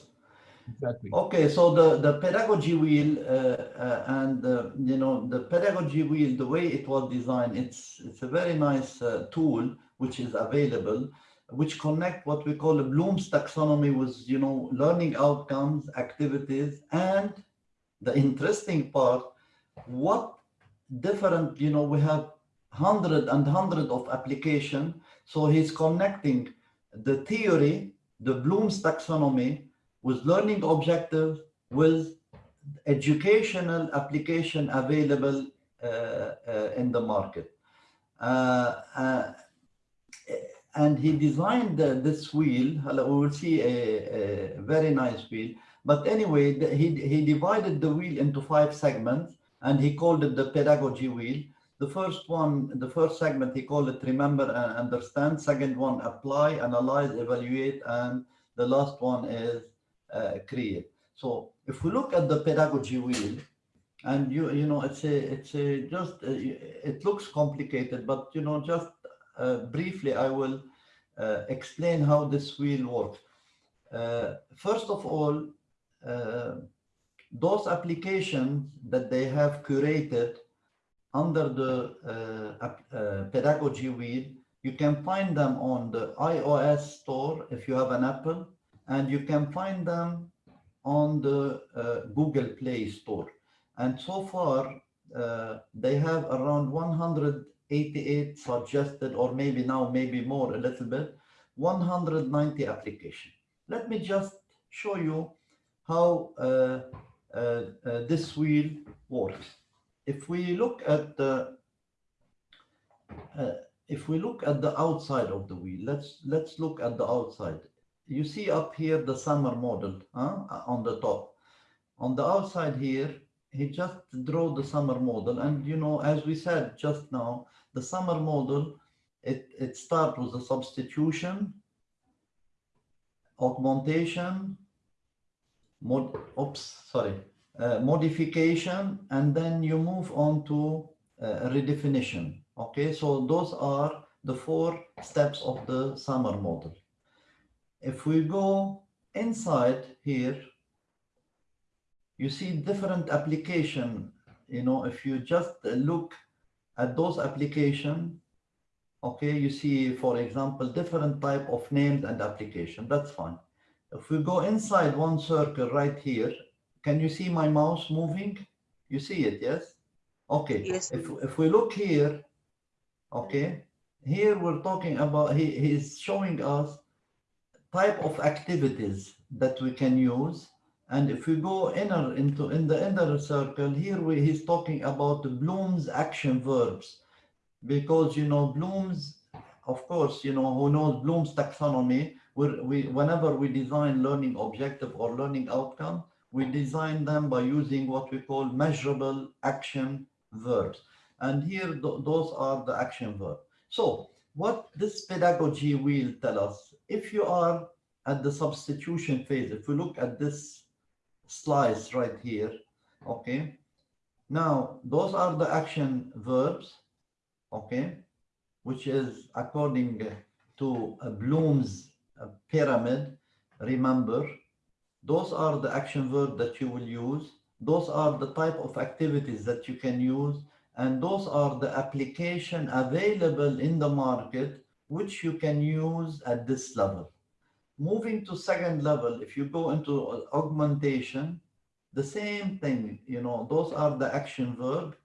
exactly. Okay, so the, the pedagogy wheel uh, uh, and uh, you know the pedagogy wheel, the way it was designed, it's it's a very nice uh, tool which is available, which connect what we call a Bloom's taxonomy with you know learning outcomes, activities, and the interesting part, what different you know we have hundred and hundred of application. So he's connecting the theory, the Bloom's taxonomy, with learning objectives, with educational application available uh, uh, in the market. Uh, uh, and he designed this wheel. We will see a, a very nice wheel. But anyway, the, he, he divided the wheel into five segments and he called it the pedagogy wheel. The first one, the first segment, he called it remember and understand. Second one, apply, analyze, evaluate. And the last one is uh, create. So if we look at the pedagogy wheel, and you you know it's a it's a just uh, it looks complicated, but you know just uh, briefly I will uh, explain how this wheel works. Uh, first of all, uh, those applications that they have curated under the uh, uh, pedagogy wheel, you can find them on the iOS store if you have an Apple, and you can find them on the uh, Google Play Store. And so far, uh, they have around 188 suggested, or maybe now, maybe more a little bit, 190 application. Let me just show you how uh, Uh, uh, this wheel works. If we look at the uh, if we look at the outside of the wheel, let's let's look at the outside. You see up here the SAMR model huh, uh, on the top. On the outside here, he just drew the SAMR model, and you know, as we said just now, the SAMR model it it starts with a substitution, augmentation, mod, oops, sorry, uh, modification, and then you move on to uh, redefinition. Okay, so those are the four steps of the SAMR model. If we go inside here, you see different application. You know, if you just look at those application, okay, you see, for example, different type of names and application. That's fine. If we go inside one circle right here, can you see my mouse moving? You see it, yes? Okay. Yes, If, if we look here, okay, here we're talking about, he, he's showing us type of activities that we can use. And if we go inner into in the inner circle, here we, he's talking about the Bloom's action verbs. Because, you know, Bloom's, of course, you know, who knows Bloom's taxonomy, we, whenever we design learning objective or learning outcome, we design them by using what we call measurable action verbs. And here, th- those are the action verbs. So what this pedagogy will tell us, if you are at the substitution phase, if we look at this slice right here, okay? Now, those are the action verbs, okay? Which is according to uh, Bloom's pyramid, remember, those are the action verbs that you will use. Those are the type of activities that you can use. And those are the application available in the market, which you can use at this level. Moving to second level, if you go into augmentation, the same thing, you know, those are the action verb.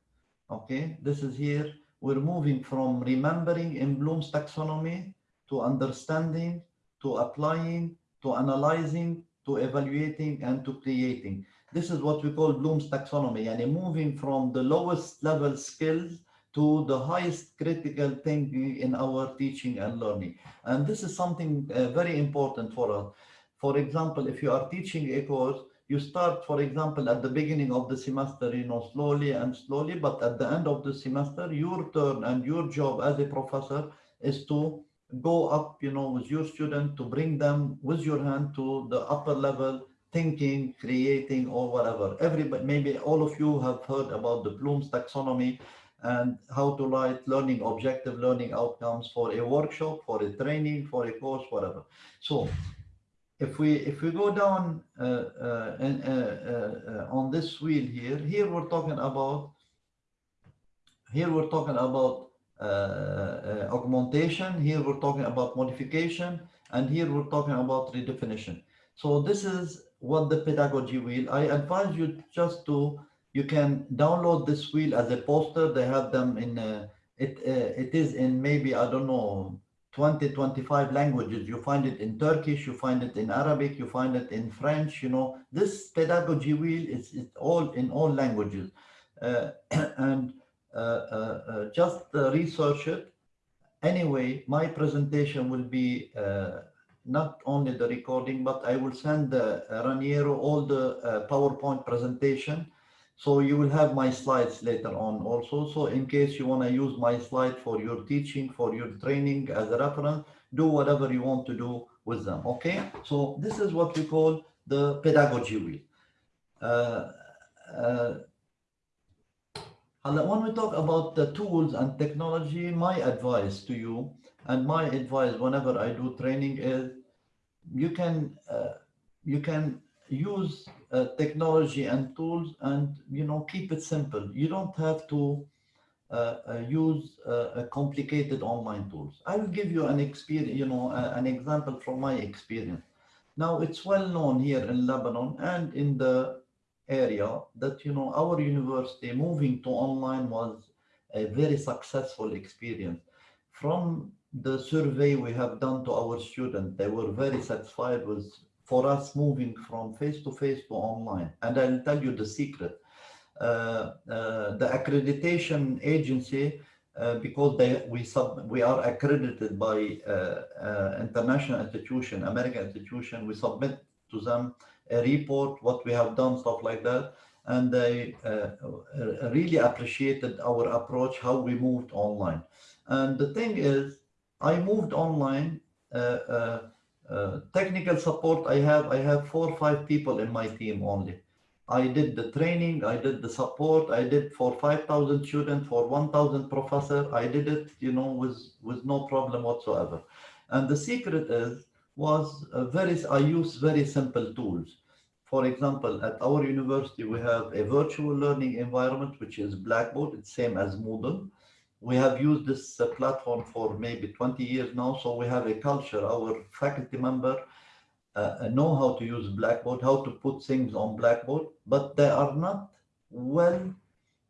Okay, this is here. We're moving from remembering in Bloom's taxonomy to understanding, to applying, to analyzing, to evaluating, and to creating. This is what we call Bloom's taxonomy, and moving from the lowest level skills to the highest critical thinking in our teaching and learning. And this is something uh, very important for us. For example, if you are teaching a course, you start, for example, at the beginning of the semester, you know, slowly and slowly, but at the end of the semester, your turn and your job as a professor is to go up, you know, with your student to bring them with your hand to the upper level thinking, creating, or whatever. Everybody, maybe all of you have heard about the Bloom's taxonomy and how to write learning objective learning outcomes for a workshop, for a training, for a course, whatever. So if we if we go down uh, uh, uh, uh, on this wheel here, here we're talking about here we're talking about augmentation, here we're talking about modification, and here we're talking about redefinition. So this is what the pedagogy wheel. I advise you just to you can download this wheel as a poster. They have them in uh, it. Uh, it is in maybe I don't know 20, 25 languages. You find it in Turkish, you find it in Arabic, you find it in French. You know this pedagogy wheel is, is all in all languages, uh, and uh, uh, uh, uh, uh, uh, just research it. Anyway, my presentation will be not only the recording, but I will send Raniero all the PowerPoint presentation. So you will have my slides later on also. So in case you want to use my slide for your teaching, for your training as a reference, do whatever you want to do with them, okay? So this is what we call the pedagogy wheel. Uh, uh, when we talk about the tools and technology, my advice to you and my advice whenever I do training is you can uh, you can use uh, technology and tools and you know keep it simple. You don't have to uh, uh, use uh, a complicated online tools. I will give you an experience, you know, an example from my experience. Now it's well known here in Lebanon and in the area that you know our university moving to online was a very successful experience. From the survey we have done to our students, they were very satisfied with for us moving from face to face to online. And I'll tell you the secret. Uh, uh, the accreditation agency, uh, because they we sub we are accredited by uh, uh, international institution, American institution, we submit to them a report, what we have done, stuff like that. And they uh, really appreciated our approach, how we moved online. And the thing is, I moved online. Uh, uh, technical support, I have I have four or five people in my team only. I did the training, I did the support, I did for 5,000 students, for 1,000 professor, I did it, you know, with, with no problem whatsoever. And the secret is, was very, I use very simple tools. For example, at our university, we have a virtual learning environment, which is Blackboard. It's same as Moodle. We have used this uh, platform for maybe 20 years now. So we have a culture. Our faculty member uh, know how to use Blackboard, how to put things on Blackboard, but they are not well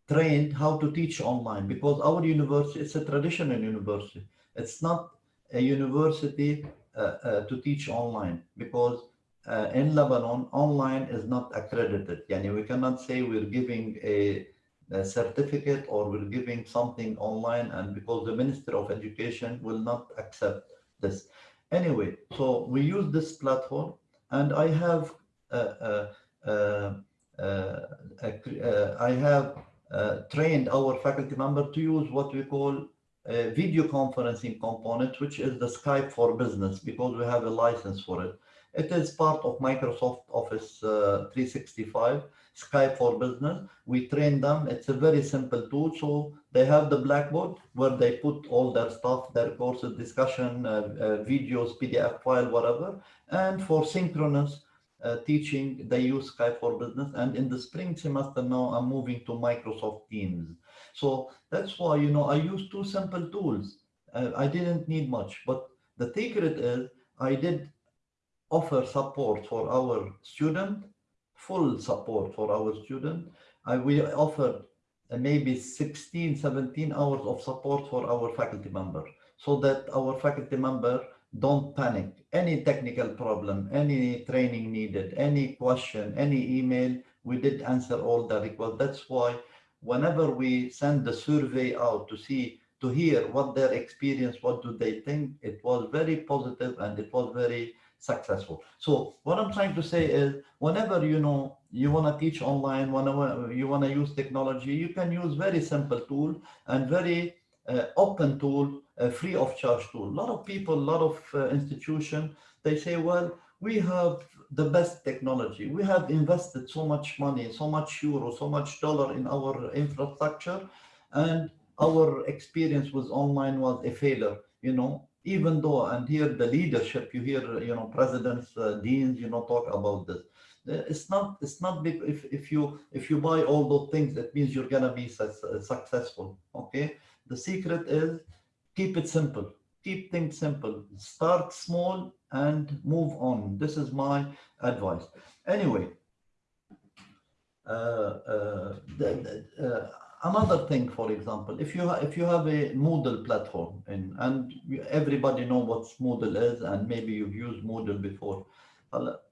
trained how to teach online because our university, is a traditional university. It's not a university uh, uh, to teach online because uh, in Lebanon, online is not accredited. Yani we cannot say we're giving a, a, certificate or we're giving something online and because the Minister of Education will not accept this. Anyway, so we use this platform and I have uh, uh, uh, I have trained our faculty member to use what we call a video conferencing component, which is the Skype for Business, because we have a license for it. It is part of Microsoft Office uh, 365, Skype for Business. We train them. It's a very simple tool. So they have the Blackboard where they put all their stuff, their courses, discussion, uh, uh, videos, PDF file, whatever. And for synchronous uh, teaching, they use Skype for Business. And in the spring semester now, I'm moving to Microsoft Teams. So that's why, you know, I use two simple tools. Uh, I didn't need much, but the secret is I did offer support for our student, full support for our student. I we offered uh, maybe 16, 17 hours of support for our faculty member so that our faculty member don't panic. Any technical problem, any training needed, any question, any email, we did answer all the requests. That's why whenever we send the survey out to see, to hear what their experience, what do they think, it was very positive and it was very successful. So what I'm trying to say is whenever you know you want to teach online, whenever you want to use technology, you can use very simple tool and very uh, open tool, uh, free of charge tool. A lot of people, a lot of uh, institution, they say, well, we have the best technology. We have invested so much money, so much euro, so much dollar in our infrastructure, and our experience with online was a failure. You know, even though, and here the leadership, you hear, you know, presidents, uh, deans, you know, talk about this. Uh, it's not, it's not big. If, if you, if you buy all those things, that means you're to be su successful. Okay. The secret is keep it simple, keep things simple, start small and move on. This is my advice. Anyway, uh, uh, the, uh, another thing, for example, if you if you have a Moodle platform and and everybody know what Moodle is, and maybe you've used Moodle before.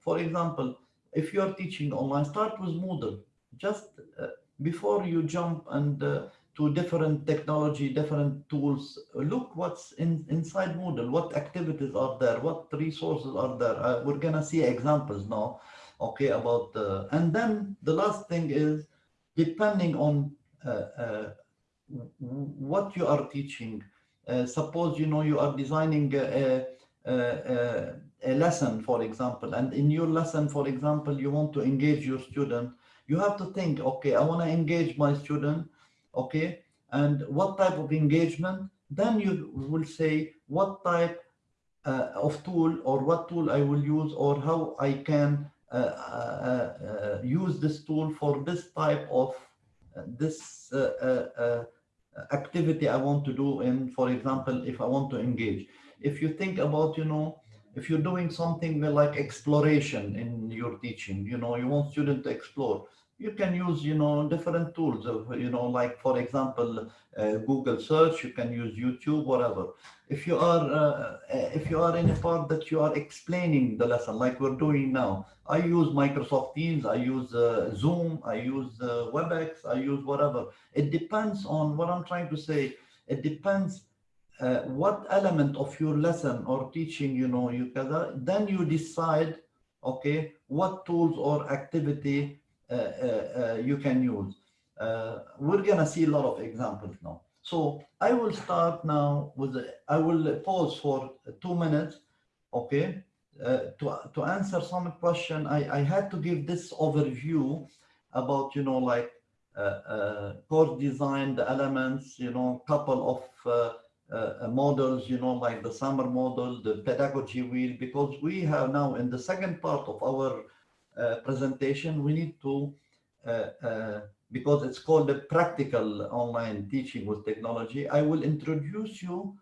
For example, if you are teaching online, start with Moodle. Just uh, before you jump and uh, to different technology, different tools, look what's in inside Moodle, what activities are there, what resources are there. Uh, we're gonna see examples now, okay, about, and then the last thing is, depending on uh, uh, what you are teaching. Uh, suppose you know you are designing a, a, a, lesson, for example, and in your lesson, for example, you want to engage your student. You have to think, okay, I want to engage my student, okay, and what type of engagement? Then you will say what type uh, of tool or what tool I will use or how I can uh, uh, use this tool for this type of this uh, uh, activity I want to do in, for example, if I want to engage. If you think about, you know, if you're doing something like exploration in your teaching, you know, you want students to explore, you can use, you know, different tools of, you know, like for example, uh, Google search, you can use YouTube, whatever. If you are, uh, if you are in a part that you are explaining the lesson, like we're doing now, I use Microsoft Teams, I use uh, Zoom, I use uh, WebEx, I use whatever. It depends on what I'm trying to say. It depends uh, what element of your lesson or teaching, you know, you can, then you decide, okay, what tools or activity uh, uh, uh, you can use. Uh, we're gonna see a lot of examples now. So I will start now with, I will pause for two minutes, okay? Uh, to, to answer some question, I, I had to give this overview about, you know, like uh, uh, course design, the elements, you know, couple of uh, uh, models, you know, like the SAMR model, the pedagogy wheel, because we have now in the second part of our uh, presentation, we need to, uh, uh, because it's called the practical online teaching with technology, I will introduce you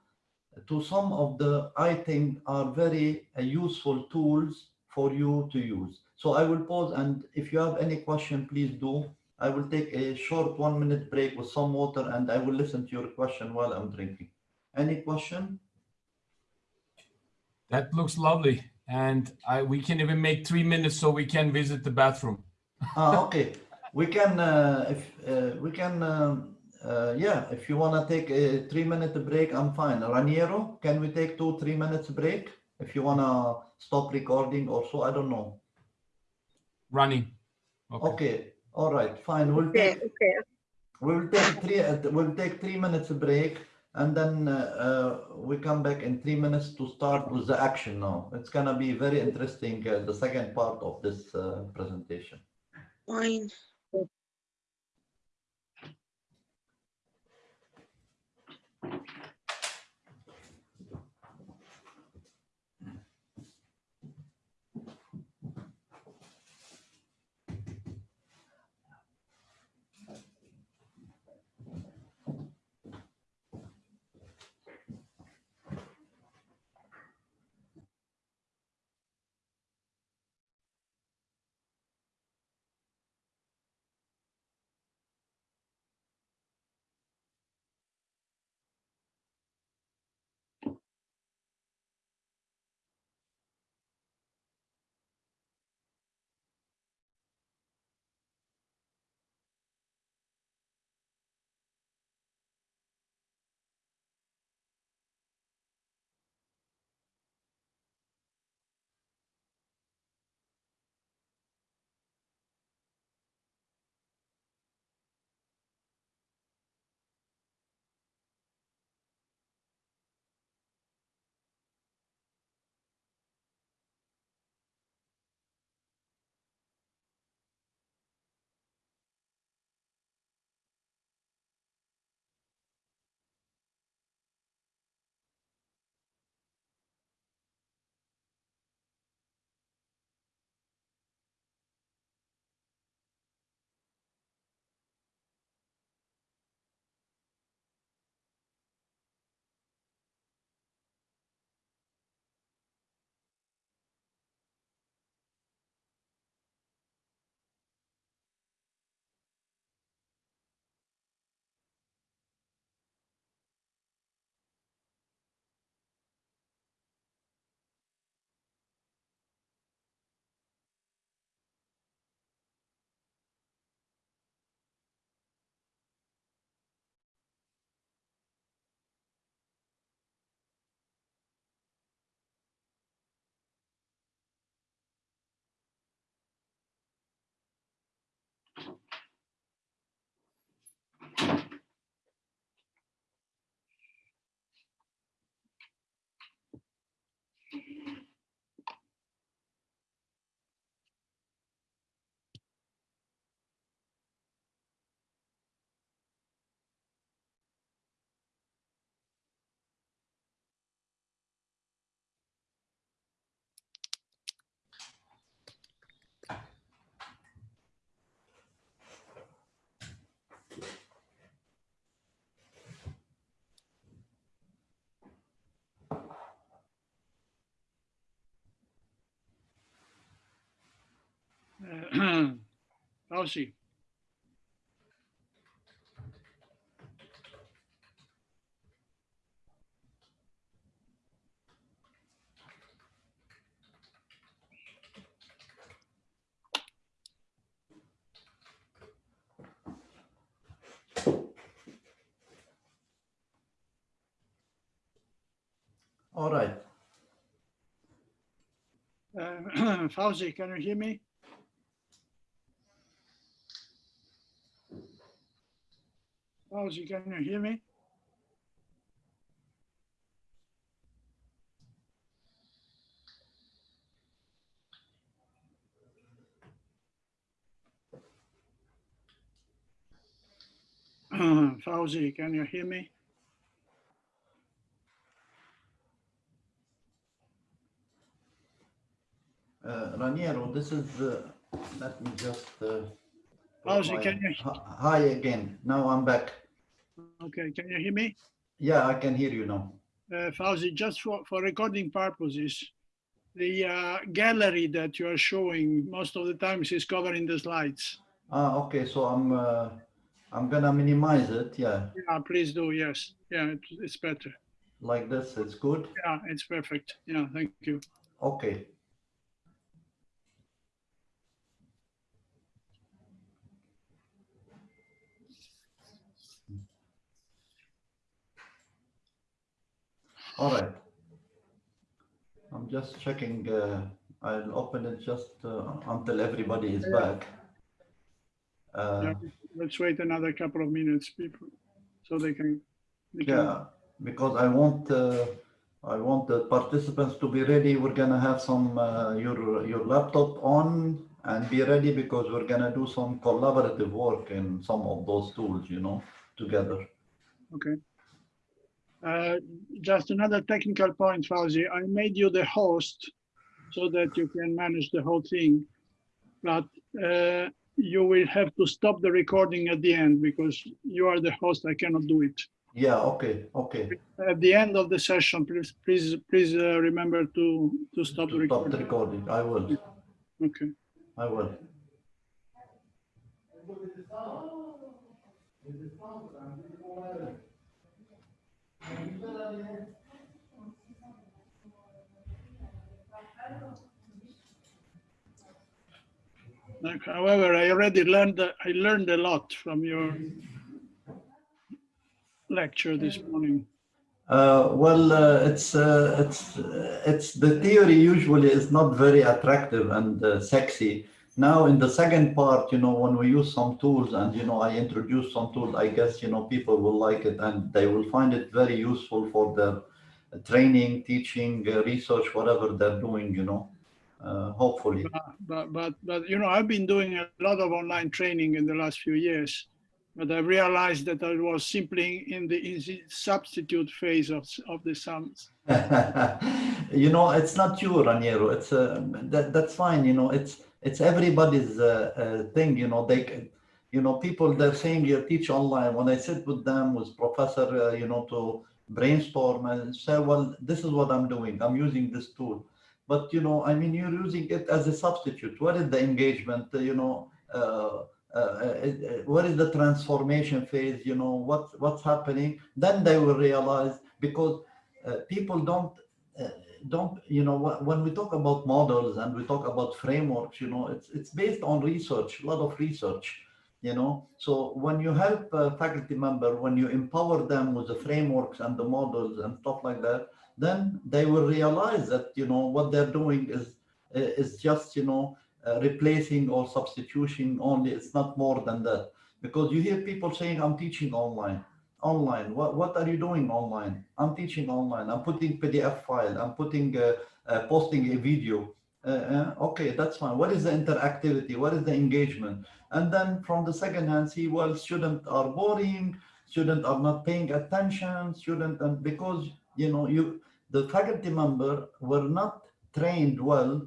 to some of the, I think, are very uh, useful tools for you to use. So I will pause and if you have any question, please do. I will take a short one minute break with some water and I will listen to your question while I'm drinking. Any question? That looks lovely. And I, we can even make three minutes so we can visit the bathroom. Ah, okay. We can, uh, if, uh, we can, um, uh, yeah, if you want to take a three minute break, I'm fine. Raniero, can we take two, three minutes break? If you want to stop recording or so, I don't know. Running. Okay. Okay, all right, fine. We'll Okay, take, okay. we'll take three, uh, we'll take three minutes break and then uh, uh, we come back in three minutes to start with the action now. It's gonna be very interesting, uh, the second part of this uh, presentation. Fine. Uh, Fauzi. All right. Uh, Fauzi, can you hear me? Fauzi, can you hear me? Fauzi, can you hear me? Uh, Raniero, this is, uh, let me just. uh, my- can you- Hi hi again. Now I'm back. Okay, can you hear me? Yeah, I can hear you now. uh, Fauzi, just for, for recording purposes, the uh, gallery that you are showing most of the times is covering the slides. Ah, okay, so I'm, uh, I'm gonna minimize it, yeah, Yeah, please do, yes. Yeah, it, it's better. like this, it's good. Yeah, it's perfect. Yeah, thank you. Okay. All right. I'm just checking, uh, I'll open it just uh, until everybody is back. Uh, Yeah, Let's wait another couple of minutes, people, so they can. they can- Yeah, because I want, uh, I want the participants to be ready. We're gonna have some, uh, your, your laptop on and be ready because we're gonna do some collaborative work in some of those tools, you know, together. Okay. Uh, Just another technical point, Fauzi. I made you the host so that you can manage the whole thing. But uh, you will have to stop the recording at the end because you are the host. I cannot do it. Yeah, okay, okay. At the end of the session, please, please, please uh, remember to, to stop the To Stop the recording. recording. I will, Okay. I will. However, I already learned, I learned a lot from your lecture this morning. Uh, well, uh, it's uh, it's uh, it's the theory usually is not very attractive and uh, sexy. Now in the second part, you know, when we use some tools and you know I introduce some tools, I guess you know people will like it and they will find it very useful for their training, teaching, uh, research, whatever they're doing. You know, uh, hopefully. But, but, but, you know, I've been doing a lot of online training in the last few years. But I realized that I was simply in the, in the substitute phase of, of the sums. you know, it's not you, Raniero. It's uh, that that's fine. You know, it's it's everybody's uh, uh, thing. You know, they, can- you know, people they're saying you teach online. When I sit with them with professor, uh, you know, to brainstorm and say, well, this is what I'm doing. I'm using this tool. But you know, I mean, you're using it as a substitute. What is the engagement? uh, You know. Uh, uh, what is the transformation phase you know what what's happening then they will realize because people don't don't you know when we talk about models and we talk about frameworks you know it's it's based on research a lot of research you know. So when you help a faculty member when you empower them with the frameworks and the models and stuff like that then they will realize that you know what they're doing is is just you know uh, replacing or substitution only it's not more than that. Because you hear people saying i'm teaching online online. What what are you doing online? I'm teaching online. I'm putting pdf file. I'm putting uh, uh, posting a video. Uh, uh, okay that's fine. What is the interactivity? What is the engagement? And then from the second hand see well students are boring. Students are not paying attention. Student and because you know you the faculty member were not trained well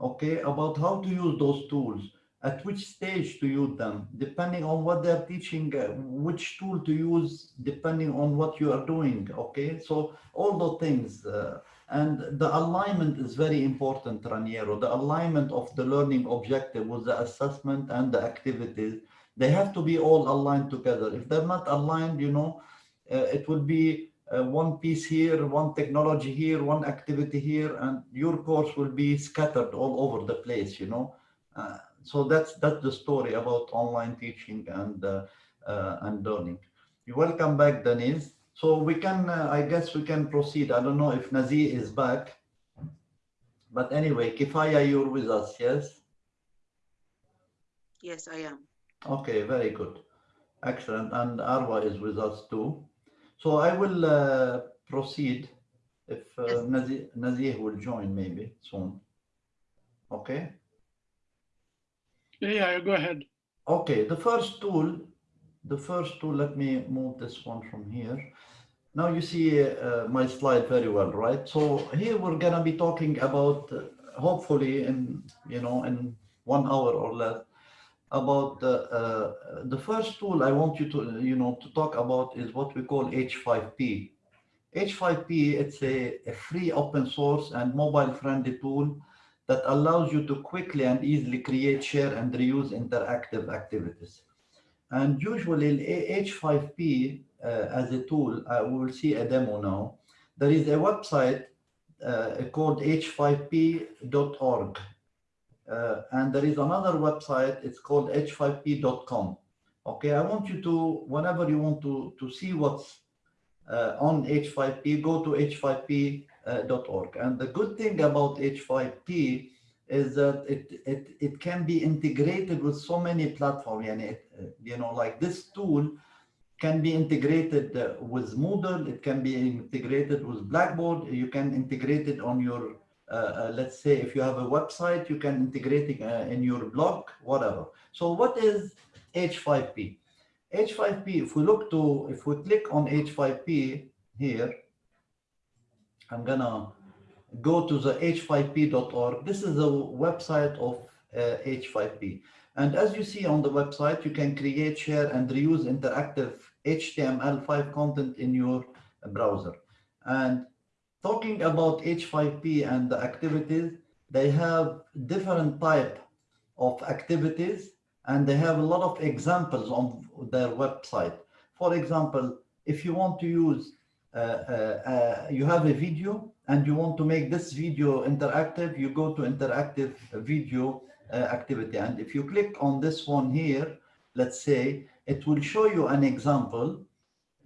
okay about how to use those tools at which stage to use them depending on what they're teaching uh, which tool to use depending on what you are doing okay? So all those things uh, and the alignment is very important raniero. The alignment of the learning objective with the assessment and the activities they have to be all aligned together. If they're not aligned you know uh, it will be uh, one piece here, one technology here, one activity here, and your course will be scattered all over the place, you know. Uh, so that's that's the story about online teaching and uh, uh, and learning. You welcome back, Denise. So we can, uh, I guess we can proceed. I don't know if Nazir is back. But anyway, Kifaya, you're with us, yes? Yes, I am. Okay, very good. Excellent. And Arwa is with us too. So I will uh, proceed if uh, Yes. Will join maybe soon. Okay? Yeah, go ahead. Okay, the first tool, the first tool, let me move this one from here. Now you see uh, my slide very well, right? So here we're gonna be talking about, uh, hopefully in, you know, in one hour or less, about the, uh, the first tool I want you to, you know, to talk about is what we call H5P. H5P, it's a, a free open source and mobile friendly tool that allows you to quickly and easily create, share, and reuse interactive activities. And usually H5P uh, as a tool, uh, we will see a demo now. There is a website uh, called h5p.org. Uh, and there is another website, it's called h5p.com. Okay, I want you to, whenever you want to, to see what's uh, on H5P, go to h5p.org. And the good thing about H5P is that it, it, it can be integrated with so many platforms. And it, uh, you know, like this tool can be integrated uh, with Moodle, it can be integrated with Blackboard, you can integrate it on your, uh, uh, let's say if you have a website, you can integrate it uh, in your blog, whatever. So what is H5P? H5P, if we look to, if we click on H5P here, I'm gonna go to the h5p.org. This is the website of uh, H5P. And as you see on the website, you can create, share, and reuse interactive HTML5 content in your browser. And talking about H5P and the activities, they have different type of activities and they have a lot of examples on their website. For example, if you want to use, Uh, uh, uh, you have a video and you want to make this video interactive, you go to interactive video uh, activity. And if you click on this one here, let's say, it will show you an example,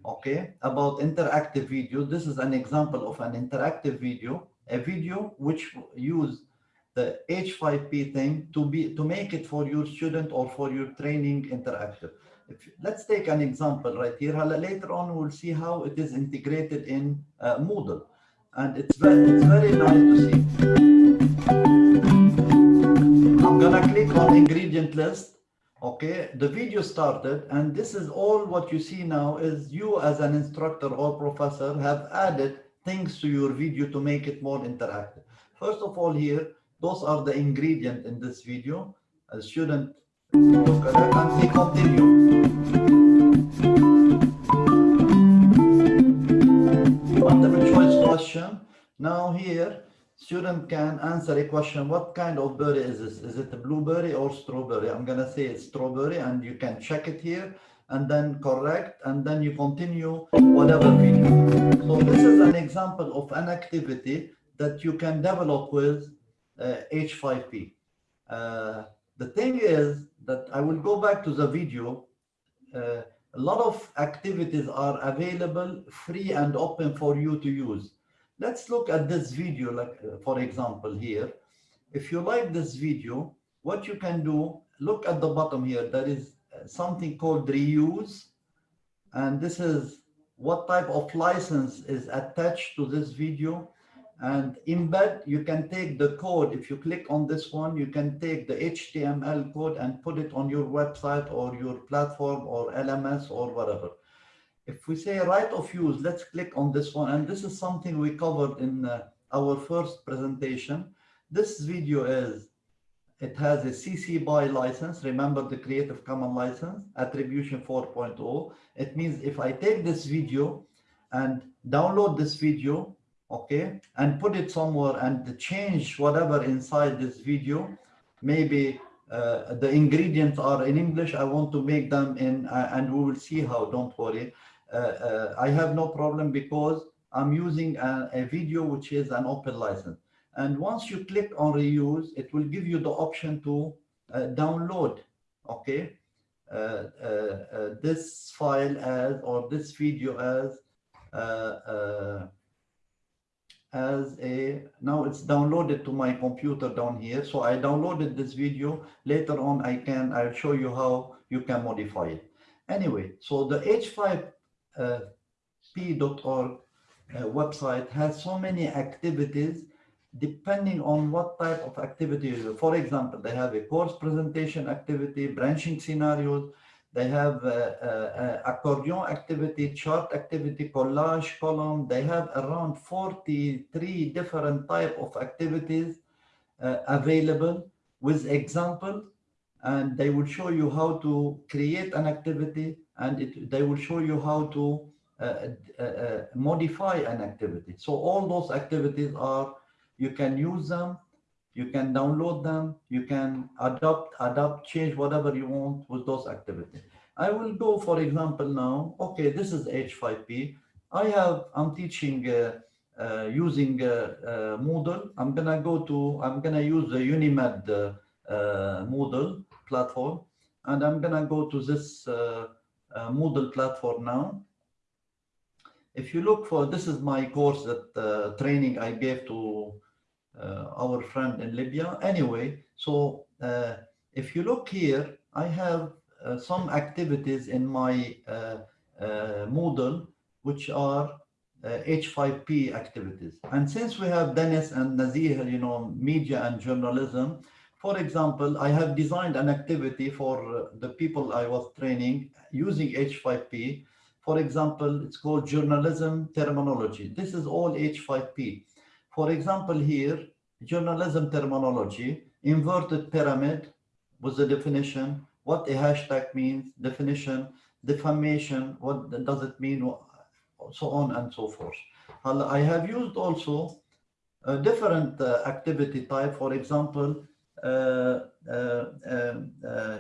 okay, about interactive video. This is an example of an interactive video, a video which use the H5P thing to be to make it for your student or for your training interactive. If, let's take an example right here. Later on, we'll see how it is integrated in uh, Moodle. And it's very, it's very nice to see. I'm gonna click on ingredient list. Okay, the video started and this is all what you see now is you as an instructor or professor have added things to your video to make it more interactive. First of all here, those are the ingredient in this video. A student they continue. Choice question. Now here, student can answer a question. What kind of berry is this? Is it a blueberry or strawberry? I'm gonna say it's strawberry and you can check it here and then correct and then you continue whatever video. So this is an example of an activity that you can develop with uh, H5P. Uh, the thing is that I will go back to the video. Uh, a lot of activities are available free and open for you to use. Let's look at this video, like uh, for example here. If you like this video, what you can do, look at the bottom here. There is uh, something called reuse. And this is what type of license is attached to this video and embed you can take the code. If you click on this one you can take the html code and put it on your website or your platform or lms or whatever. If we say right of use let's click on this one. And this is something we covered in uh, our first presentation. This video is it has a cc by license. Remember the creative commons license attribution 4.0 it means if i take this video and download this video okay and put it somewhere and change whatever inside this video. Maybe uh, the ingredients are in english. I want to make them in uh, and we will see how don't worry. Uh, uh, i have no problem because i'm using a, a video which is an open license. And once you click on reuse it will give you the option to uh, download okay? Uh, this file as or this video as as a, now it's downloaded to my computer down here. So I downloaded this video. Later on, I can, I'll show you how you can modify it. Anyway, so the h5p.org uh, website has so many activities depending on what type of activity. For example, they have a course presentation activity, branching scenarios, they have accordion activity, chart activity, collage column. They have around 43 different type of activities uh, available with example. And they will show you how to create an activity and it, they will show you how to uh, uh, uh, modify an activity. So all those activities are, you can use them you can download them, you can adopt, adapt, change whatever you want with those activities. I will go, for example, now, okay, this is H5P. I have, I'm teaching uh, uh, using uh, uh Moodle. I'm gonna go to, I'm gonna use the Unimed uh, uh, Moodle platform, and I'm gonna go to this Moodle platform now. If you look for, this is my course that training I gave to Uh, our friend in Libya. Anyway, so uh, if you look here, I have uh, some activities in my uh, uh, Moodle, which are H5P activities. And since we have Dennis and Nazir, you know, media and journalism, for example, I have designed an activity for the people I was training using H5P. For example, it's called journalism terminology. This is all H5P. For example, here, journalism terminology, inverted pyramid was the definition, what a hashtag means, definition, defamation, what does it mean, so on and so forth. I have used also a different uh, activity type, for example, uh, uh, um, uh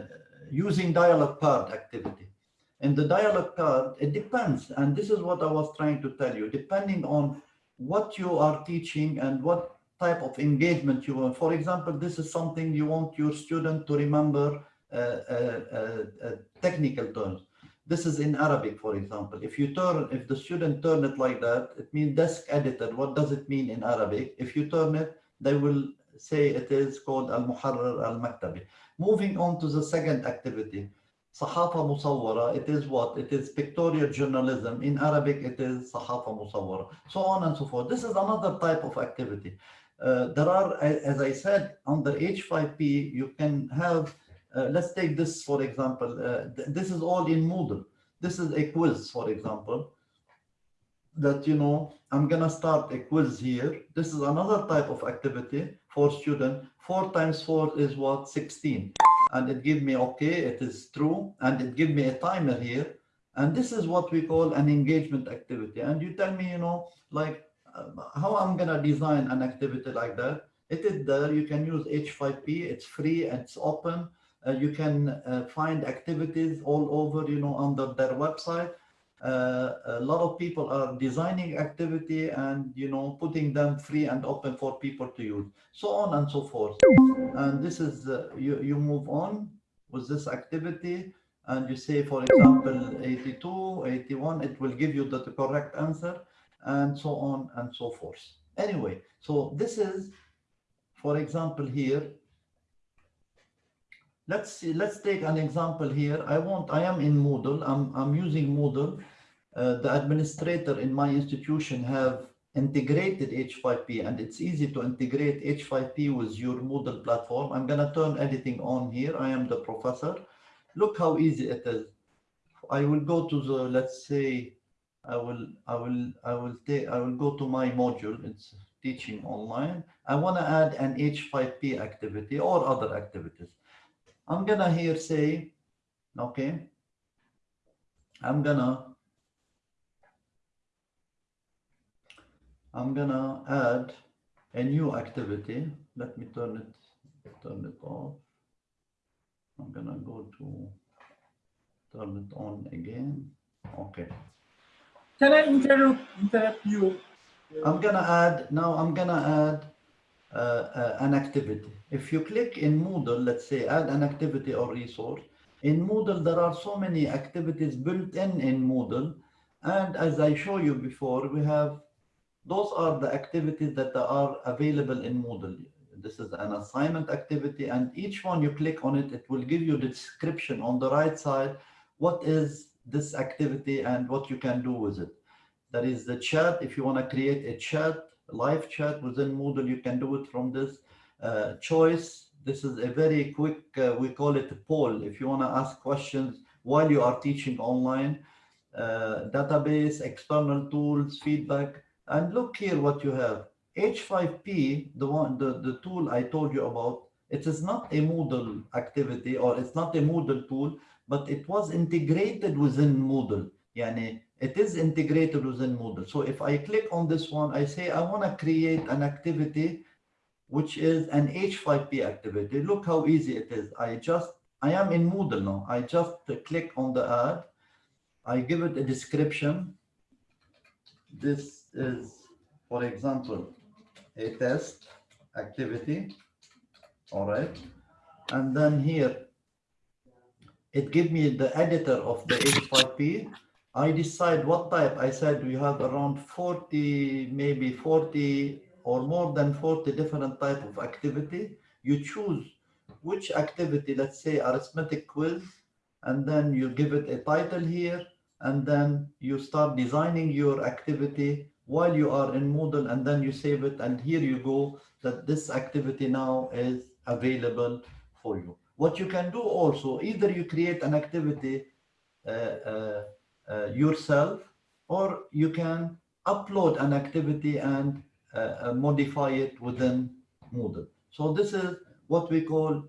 using dialogue card activity. In the dialogue card, it depends, and this is what I was trying to tell you, depending on what you are teaching and what type of engagement you want. For example, this is something you want your student to remember uh, uh, uh, technical terms. This is in Arabic, for example. If you turn, if the student turn it like that, it means desk editor. What does it mean in Arabic? If you turn it, they will say it is called al-muharrar al-maktabi. Moving on to the second activity, Sahafa Musawwara, it is what? It is pictorial journalism. In Arabic, it is Sahafa Musawwara, so on and so forth. This is another type of activity. Uh, there are, as I said, under H5P, you can have, uh, let's take this, for example, uh, th this is all in Moodle. This is a quiz, for example, that, you know, I'm going to start a quiz here. This is another type of activity for student. Four times four is what? 16 and it give me okay it is true and it give me a timer here. And this is what we call an engagement activity. And you tell me you know like um, how i'm gonna design an activity like that? It is there. You can use h5p it's free. It's open. Uh, you can uh, find activities all over you know under their website. Uh, a lot of people are designing activity and you know putting them free and open for people to use. So on and so forth and this is uh, you you move on with this activity and you say for example 82 81 it will give you the, correct answer and so on and so forth. Anyway so this is for example here. Let's see let's take an example here. I want i am in moodle. I'm i'm using moodle. Uh, the administrator in my institution have integrated h5p and it's easy to integrate h5p with your moodle platform. I'm going to turn editing on here. I am the professor. Look how easy it is. I will go to the let's say i will i will i will take i will go to my module. It's teaching online. I want to add an h5p activity or other activities. I'm gonna here say, okay, I'm gonna, I'm gonna add a new activity. Let me turn it, turn it off. I'm gonna go to turn it on again. Okay. Can I interrupt, interrupt you? I'm gonna add, now I'm gonna add uh, uh, an activity. If you click in Moodle, let's say add an activity or resource, in Moodle there are so many activities built in in Moodle And as I show you before, we have, those are the activities that are available in Moodle. This is an assignment activity and each one you click on it, it will give you the description on the right side. What is this activity and what you can do with it? There is the chat. If you want to create a chat, live chat within Moodle, you can do it from this uh, choice. This is a very quick, uh, we call it a poll. If you want to ask questions while you are teaching online, uh, database, external tools, feedback, and look here what you have. H5P, the one, the, the tool I told you about, it is not a Moodle activity or it's not a Moodle tool, but it was integrated within Moodle. Yani it is integrated within Moodle. So if I click on this one, I say I want to create an activity which is an H5P activity. Look how easy it is. I just, I am in Moodle now. I just click on the ad. I give it a description. This is, for example, a test activity. All right. And then here, it give me the editor of the H5P. I decide what type. I said we have around 40, maybe 40 or more than 40 different type of activity. You choose which activity, let's say arithmetic quiz, and then you give it a title here, and then you start designing your activity while you are in Moodle, and then you save it, and here you go, that this activity now is available for you. What you can do also, either you create an activity uh, uh, uh, yourself, or you can upload an activity and uh, modify it within Moodle. So this is what we call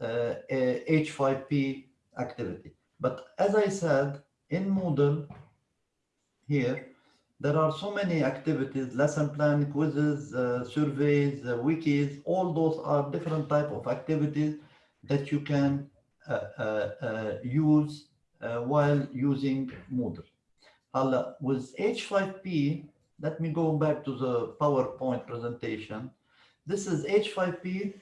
uh, a H5P activity. But as I said, in Moodle here, there are so many activities, lesson plan, quizzes, uh, surveys, uh, wikis, all those are different type of activities that you can uh, uh, use while using Moodle. with H5P, let me go back to the PowerPoint presentation. This is H5P.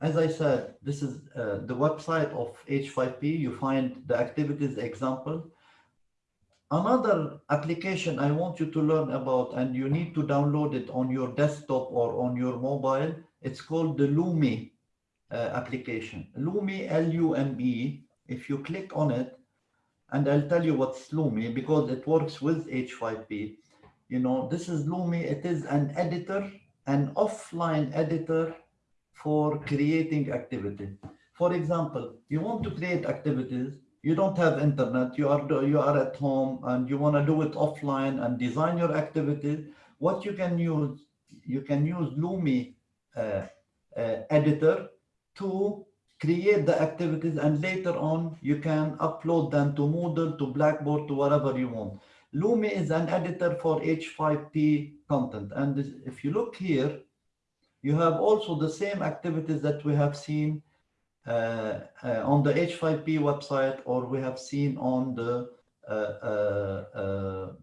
As I said, this is uh, the website of H5P. You find the activities example. Another application I want you to learn about, and you need to download it on your desktop or on your mobile, it's called the Lumi uh, application. Lumi, L-U-M-E. If you click on it, and I'll tell you what's Lumi because it works with H5P you know, this is Lumi. It is an editor, an offline editor for creating activity. For example, you want to create activities, you don't have internet, you are, you are at home and you want to do it offline and design your activity, What you can use, you can use Lumi uh, uh, editor to create the activities and later on you can upload them to Moodle, to Blackboard, to whatever you want. Lumi is an editor for H5P content. And if you look here, you have also the same activities that we have seen on the H5P website or we have seen on the uh, uh,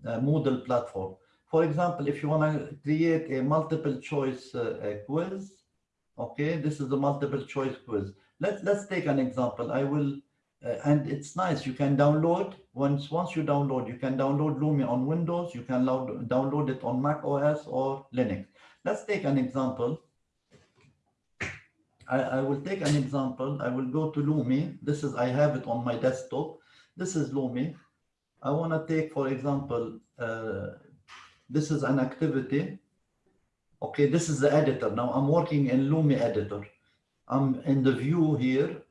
uh Moodle platform. For example, if you want to create a multiple choice uh, quiz, okay, this is a multiple choice quiz. Let's, let's take an example. I will uh, and it's nice. You can download once once you download, you can download Lumi on Windows. You can download it on Mac OS or Linux. Let's take an example. I, I will take an example. I will go to Lumi. This is I have it on my desktop. This is Lumi. I want to take, for example, uh, this is an activity. Okay, this is the editor. Now I'm working in Lumi editor. I'm in the view here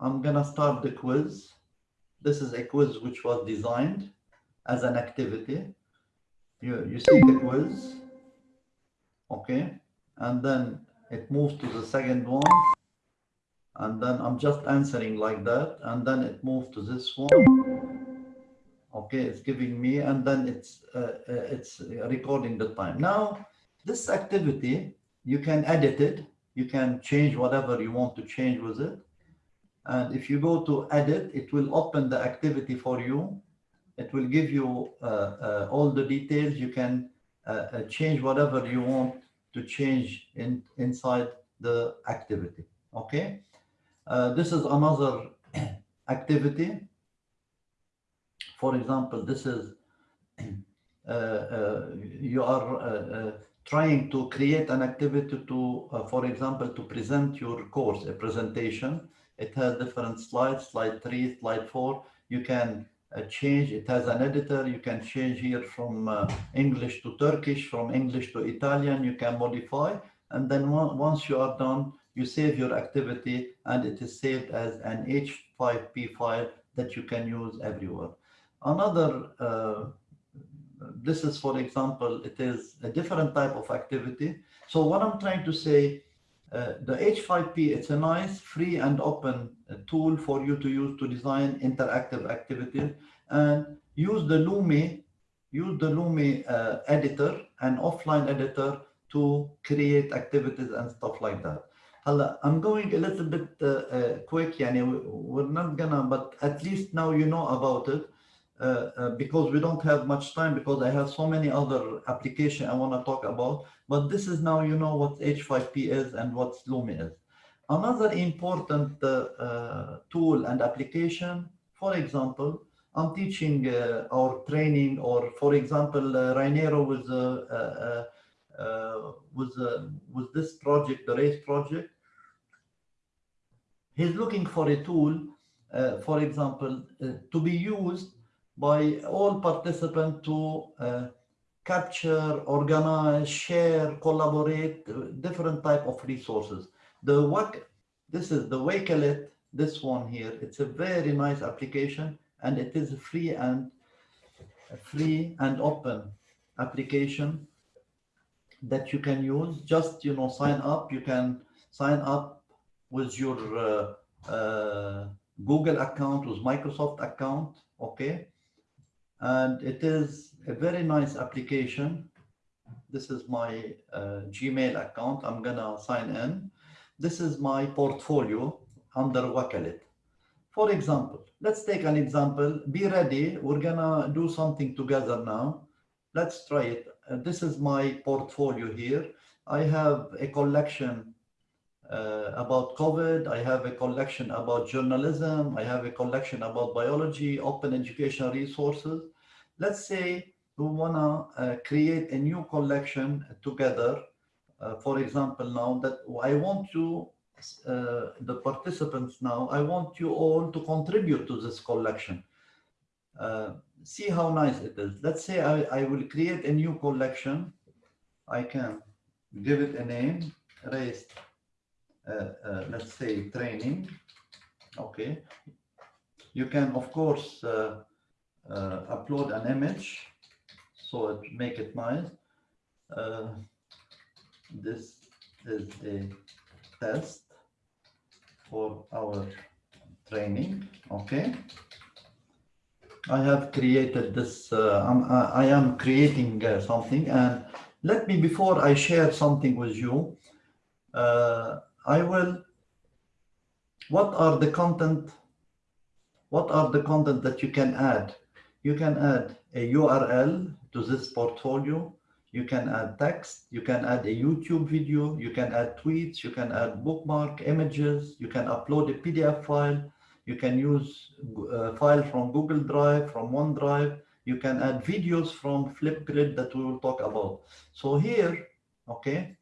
I'm gonna start the quiz. This is a quiz which was designed as an activity. You, you see the quiz, okay? And then it moves to the second one. And then I'm just answering like that. And then it moves to this one. Okay, it's giving me, and then it's, uh, uh, it's recording the time. Now, this activity, you can edit it. You can change whatever you want to change with it. And if you go to edit, it will open the activity for you. It will give you uh, uh, all the details. You can uh, uh change whatever you want to change in, inside the activity. Okay. Uh, this is another activity. For example, this is uh, uh, you are uh, uh, trying to create an activity to, uh, for example, to present your course, a presentation. It has different slides, slide three, slide four. You can change, it has an editor. You can change here from uh, English to Turkish, from English to Italian. You can modify. And then once you are done, you save your activity and it is saved as an H5P file that you can use everywhere. Another, uh, this is for example, it is a different type of activity. So what I'm trying to say, uh, the H5P, it's a nice free and open uh, tool for you to use to design interactive activities and use the Lumi, use the Lumi uh, editor and offline editor to create activities and stuff like that. I'm going a little bit uh, uh, quick, yani we're not gonna, but at least now you know about it because we don't have much time because I have so many other application I want to talk about but this is now you know what H5P is and what Lumi is. Another important uh, uh, tool and application for example I'm teaching uh, our training or for example uh, Raniero was uh, uh, uh, with uh, with this project the race project he's looking for a tool, uh, for example, uh, to be used by all participants to uh, capture, organize, share, collaborate, uh, different type of resources. The WAC, this is the Wakelet, this one here, it's a very nice application and it is free and free and open application that you can use. Just, you know, sign up, you can sign up with your uh, uh, Google account, with Microsoft account, okay? And it is a very nice application. This is my uh, Gmail account. I'm gonna sign in. This is my portfolio under Wakelet. For example, let's take an example. Be ready. We're gonna do something together now. Let's try it. Uh, this is my portfolio here. I have a collection uh, about COVID. I have a collection about journalism. I have a collection about biology, open educational resources. Let's say we want to uh, create a new collection together. Uh, for example, now that I want you, uh, the participants now, I want you all to contribute to this collection. Uh, see how nice it is. Let's say I, I will create a new collection. I can give it a name, raised uh, uh, let's say training okay you can of course uh, upload an image so it make it nice uh, this is a test for our training okay I have created this uh, I'm, I I am creating uh, something and let me before I share something with you uh, I will, what are the content, what are the content that you can add? You can add a URL to this portfolio. You can add text, you can add a YouTube video, you can add tweets, you can add bookmark images, you can upload a PDF file, you can use a file from Google Drive, from OneDrive, you can add videos from Flipgrid that we will talk about. So here, okay,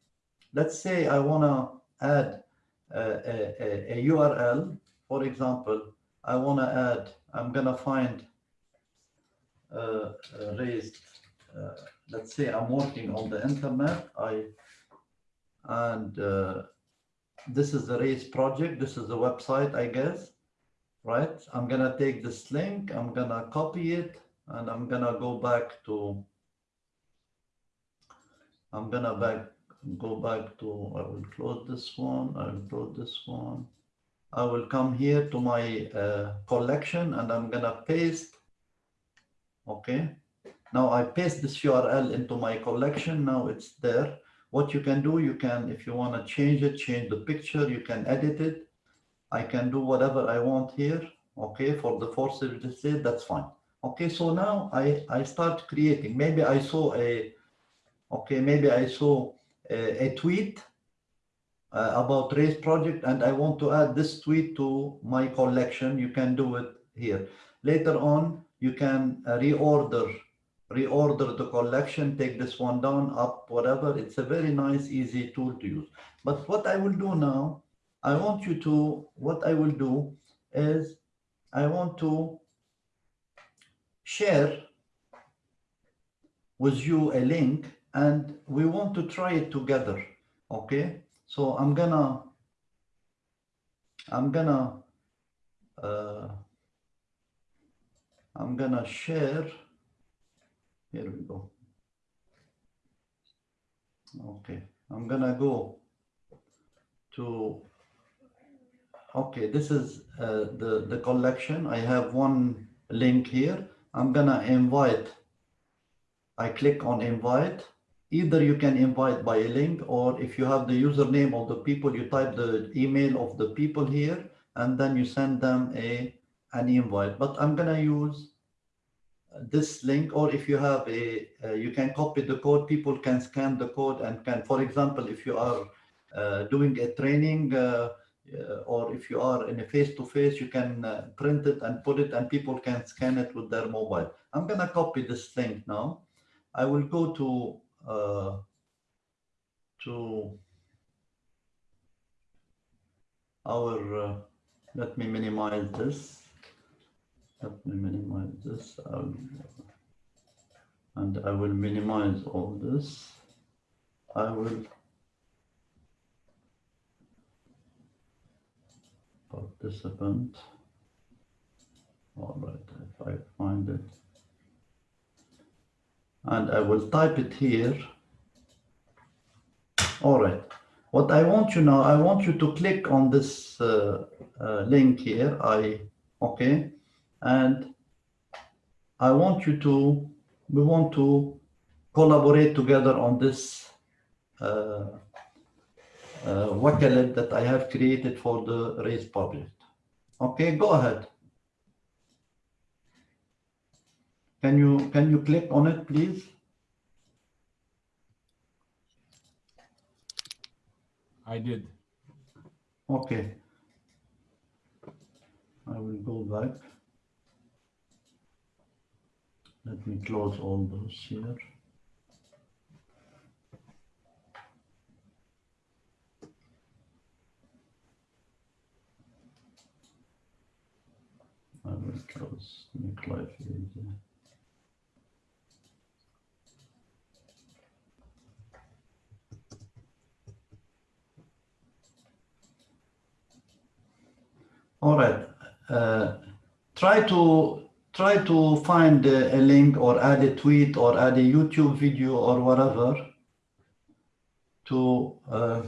let's say I wanna add a, a, a, URL. For example, I want to add, I'm going to find uh, raised, uh, let's say I'm working on the internet. I And uh, this is the raised project. This is the website, I guess, right? I'm to take this link, I'm to copy it, and I'm to go back to, I'm to back go back to, I will close this one, I will close this one. I will come here to my uh, collection and I'm gonna paste, okay? Now I paste this URL into my collection, now it's there. What you can do, you can, if you wanna change it, change the picture, you can edit it. I can do whatever I want here, okay? For the force display, that's fine. Okay, so now I, I start creating, maybe I saw a, okay, maybe I saw a, a tweet uh, about race project and I want to add this tweet to my collection, you can do it here. Later on, you can uh, reorder reorder the collection, take this one down, up, whatever. It's a very nice, easy tool to use. But what I will do now, I want you to, what I will do is I want to share with you a link and we want to try it together. Okay, so I'm gonna, I'm gonna, uh, I'm gonna share. Here we go. Okay, I'm gonna go to, okay, this is uh, the, the collection. I have one link here. I'm gonna invite. I click on invite. Either you can invite by a link or if you have the username of the people, you type the email of the people here and then you send them a an invite. But I'm gonna use this link or if you have a, uh, you can copy the code, people can scan the code and can, for example, if you are uh, doing a training uh, uh, or if you are in a face-to-face, you can uh, print it and put it and people can scan it with their mobile. I'm gonna copy this link now. I will go to, uh, to our, uh, let me minimize this. Let me minimize this. um, And I will minimize all this. I will participant. All right, if I find it. And I will type it here. All right. What I want you now, I want you to click on this uh, uh, link here. I, okay. And I want you to, we want to collaborate together on this uh, uh, Wakelet that I have created for the race project. Okay, go ahead. Can you, can you click on it, please? I did. Okay. I will go back. Let me close all those here. I will close, make life easier. All right. Uh, try to try to find a, a link or add a tweet or add a YouTube video or whatever to uh,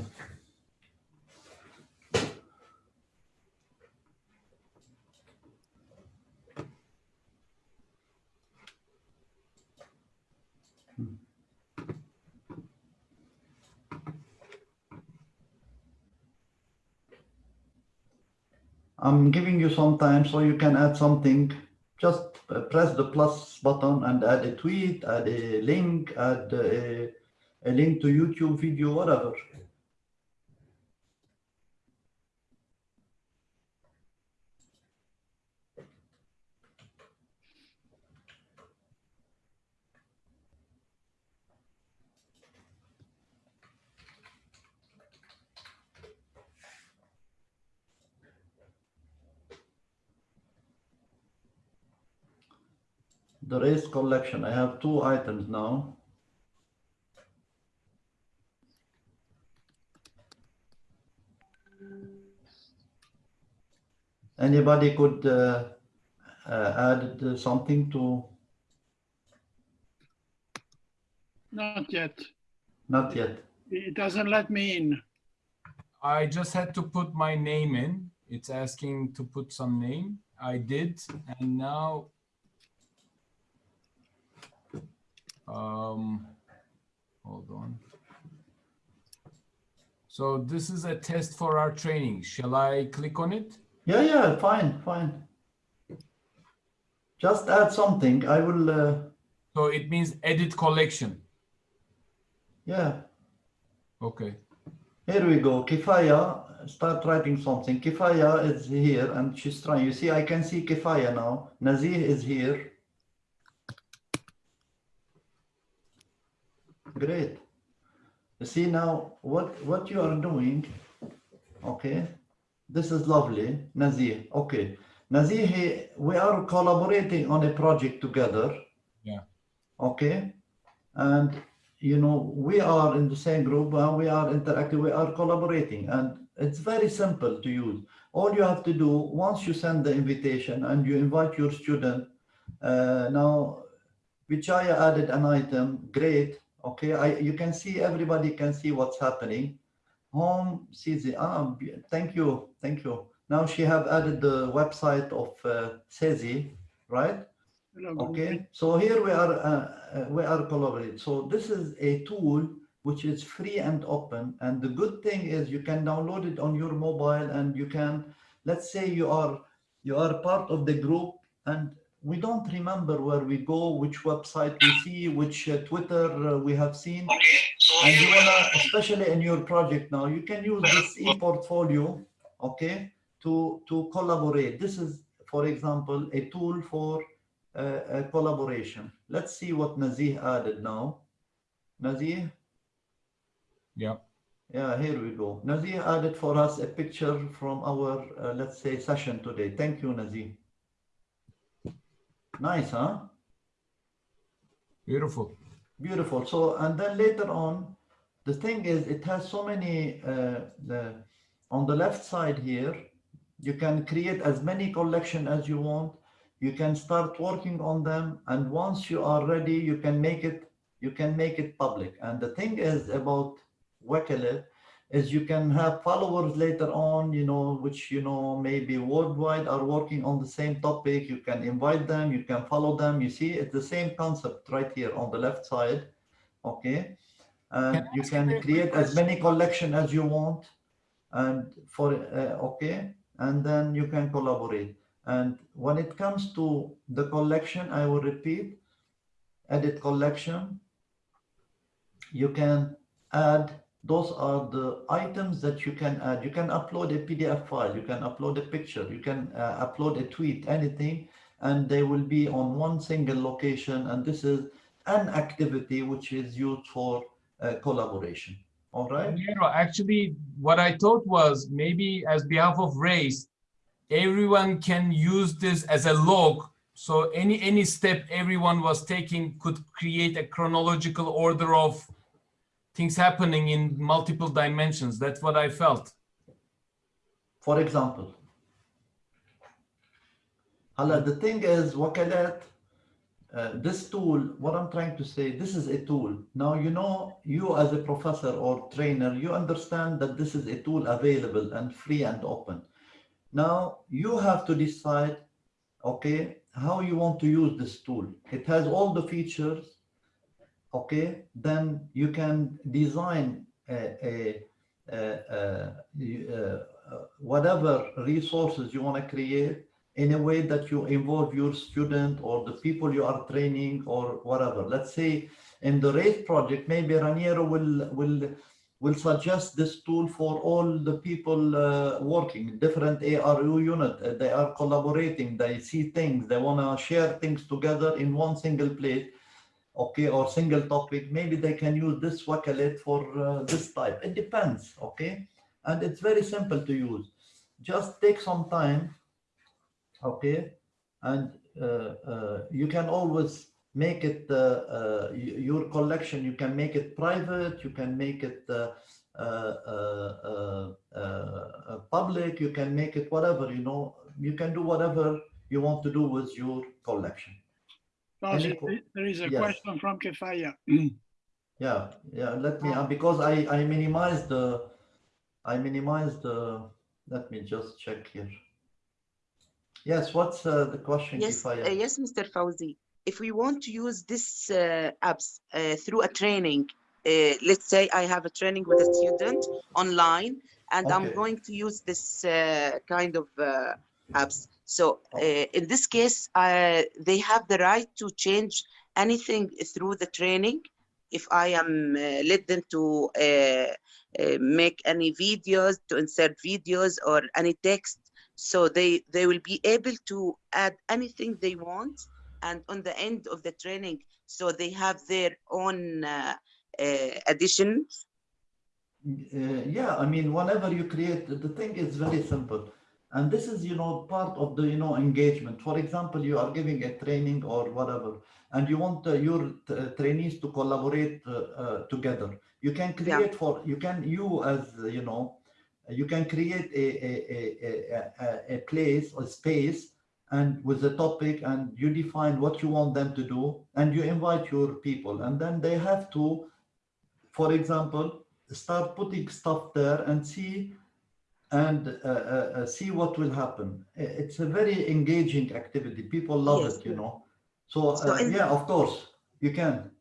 I'm giving you some time so you can add something. Just uh, press the plus button and add a tweet, add a link, add a, a link to YouTube video, whatever. The race collection, I have two items now. Anybody could uh, uh, add something to, Not yet. not yet. It doesn't let me in. I just had to put my name in. It's asking to put some name. I did, and now um hold on. So this is a test for our training. Shall I click on it? Yeah, yeah, fine, fine. Just add something. I will, uh, So it means edit collection. yeah, Okay. here we go. Kifaya, start writing something. Kifaya is here and she's trying. You see, I can see Kifaya now. Nazih is here. Great. See now what what you are doing. Okay, this is lovely, Nazir. Okay, Nazir, we are collaborating on a project together. Yeah. Okay, and you know we are in the same group and we are interacting. We are collaborating, and it's very simple to use. All you have to do once you send the invitation and you invite your student. Uh, now, Kifaya added an item. Great. Okay, I you can see everybody can see what's happening. Home sees it. Ah, thank you, thank you. Now she have added the website of uh, right? Okay, so here we are, uh, uh, we are collaborating. So this is a tool which is free and open. And the good thing is you can download it on your mobile and you can, let's say you are, you are part of the group and we don't remember where we go, which website we see, which uh, Twitter uh, we have seen. And you wanna, especially in your project now, you can use this e-portfolio, okay, to, to collaborate. This is, for example, a tool for uh, uh, collaboration. Let's see what Nazih added now. Nazih, Yeah. yeah, here we go. Nazih added for us a picture from our, uh, let's say, session today. Thank you, Nazih. Nice, huh? Beautiful. Beautiful. So, and then later on, the thing is, it has so many, uh, the, on the left side here, you can create as many collection as you want. You can start working on them. And once you are ready, you can make it, you can make it public. And the thing is about Wakelet is you can have followers later on, you know, which, you know, maybe worldwide are working on the same topic. You can invite them, you can follow them. You see, it's the same concept right here on the left side. Okay. And Can you can create as many collection as you want. And for, uh, okay. And then you can collaborate. And when it comes to the collection, I will repeat, edit collection. You can add those are the items that you can add. You can upload a PDF file, you can upload a picture, you can uh, upload a tweet, anything, and they will be on one single location. And this is an activity which is used for uh, collaboration. All right. Actually, what I thought was maybe as behalf of race, everyone can use this as a log. So any any step everyone was taking could create a chronological order of things happening in multiple dimensions. That's what I felt. For example, Hala, the thing is, Wakelet, uh, this tool, what I'm trying to say, this is a tool. Now, you know, you as a professor or trainer, you understand that this is a tool available and free and open. Now, you have to decide, okay, how you want to use this tool. It has all the features, okay, then you can design a, a, a, a, whatever resources you want to create in a way that you involve your student or the people you are training or whatever. Let's say in the RAID project, maybe Raniero will, will, will suggest this tool for all the people uh, working, different ARU unit. Uh, They are collaborating, they see things, they want to share things together in one single place okay, or single topic, maybe they can use this Wakelet for uh, this type. It depends, okay? And it's very simple to use. Just take some time, okay? And uh, uh, you can always make it, uh, uh, your collection, you can make it private, you can make it uh, public, you can make it whatever, you know, you can do whatever you want to do with your collection. Fauzi, Any there is a yes. question from Kefaya. Yeah, yeah, let me, uh, because I, I minimized the, I minimized the, let me just check here. Yes, what's uh, the question? Yes, uh, yes, Mr. Fauzi. If we want to use this uh, apps uh, through a training, uh, let's say I have a training with a student online, and I'm going to use this uh, kind of uh, apps. So uh, in this case, uh, they have the right to change anything through the training. If I am uh, led them to uh, uh, make any videos, to insert videos or any text, so they they will be able to add anything they want and on the end of the training so they have their own uh, uh, addition? Uh, yeah, I mean, whenever you create, the thing is very simple. And this is, you know, part of the, you know, engagement. For example, you are giving a training or whatever, and you want uh, your uh, trainees to collaborate uh, uh, together. You can Yeah. create for, you can, you as, uh, you know, you can create a, a, a, a, a, a place or space and with the topic and you define what you want them to do and you invite your people and then they have to, for example, start putting stuff there and see and uh, uh, uh, see what will happen. It's a very engaging activity. People love Yes. it, you know. So, So uh, yeah, of course, you can.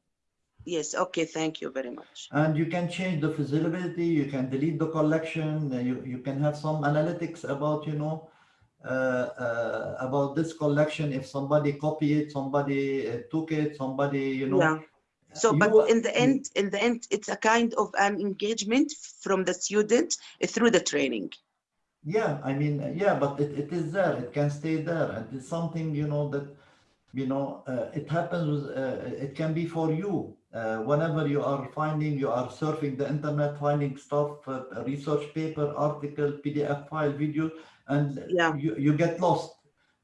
Yes, okay, thank you very much. And you can change the feasibility, you can delete the collection, uh, you, you can have some analytics about, you know, uh, uh, about this collection. If somebody copied it, somebody uh, took it, somebody, you know. Yeah. So, you- but in the end, in the end, it's a kind of an engagement from the student through the training. Yeah, I mean, yeah, but it, it is there. It can stay there, and it's something you know that you know uh, it happens. Uh, it can be for you uh, whenever you are finding, you are surfing the internet, finding stuff, uh, research paper, article, PDF file, video, and Yeah. you you get lost.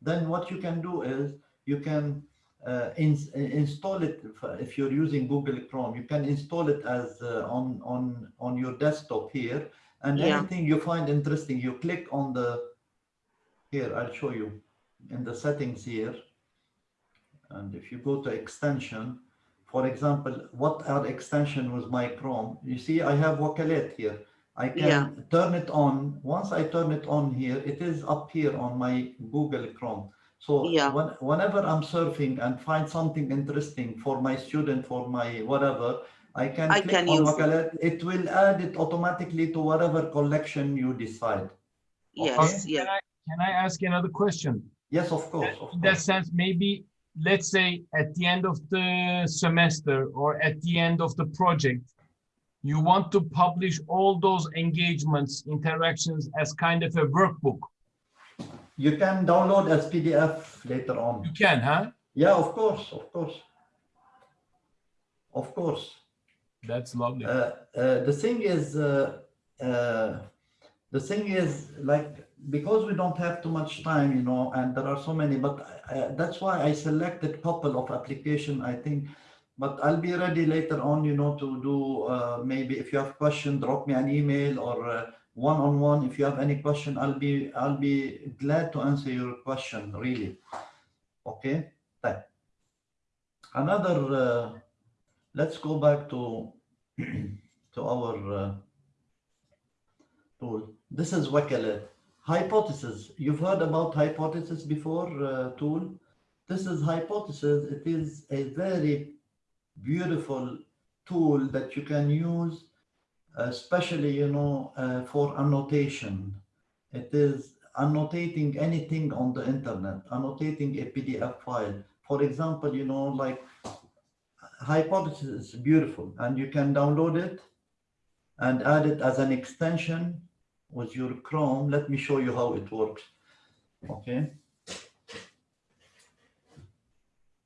Then what you can do is you can uh, ins install it if, if you're using Google Chrome. You can install it as uh, on on on your desktop here and Yeah. anything you find interesting, you click on the, here, I'll show you in the settings here. And if you go to extension, for example, what are extension with my Chrome? You see, I have Wakelet here. I can Yeah. turn it on. Once I turn it on here, it is up here on my Google Chrome. So Yeah. when, whenever I'm surfing and find something interesting for my student, for my whatever, I can I click can on use it. It will add it automatically to whatever collection you decide. Yes, Can yeah, I, can I ask another question? Yes, of course, of In that course. sense, maybe, let's say at the end of the semester or at the end of the project, you want to publish all those engagements, interactions as kind of a workbook. You can download as PDF later on. You can, huh? Yeah, of course, of course. Of course. That's lovely. Uh, uh, the thing is, uh, uh, the thing is like, because we don't have too much time, you know, and there are so many, but uh, that's why I selected couple of application, I think. But I'll be ready later on, you know, to do, uh, maybe if you have question, drop me an email or one-on-one. If you have any question, I'll be, I'll be glad to answer your question, really. Okay, Thank- Another, uh, let's go back to to our uh, tool. This is Wakelet. Hypothesis. You've heard about hypothesis before, uh, tool. This is hypothesis. It is a very beautiful tool that you can use, especially, you know, uh, for annotation. It is annotating anything on the internet, annotating a PDF file. For example, you know, like hypothesis is beautiful and you can download it and add it as an extension with your Chrome. Let me show you how it works. Okay.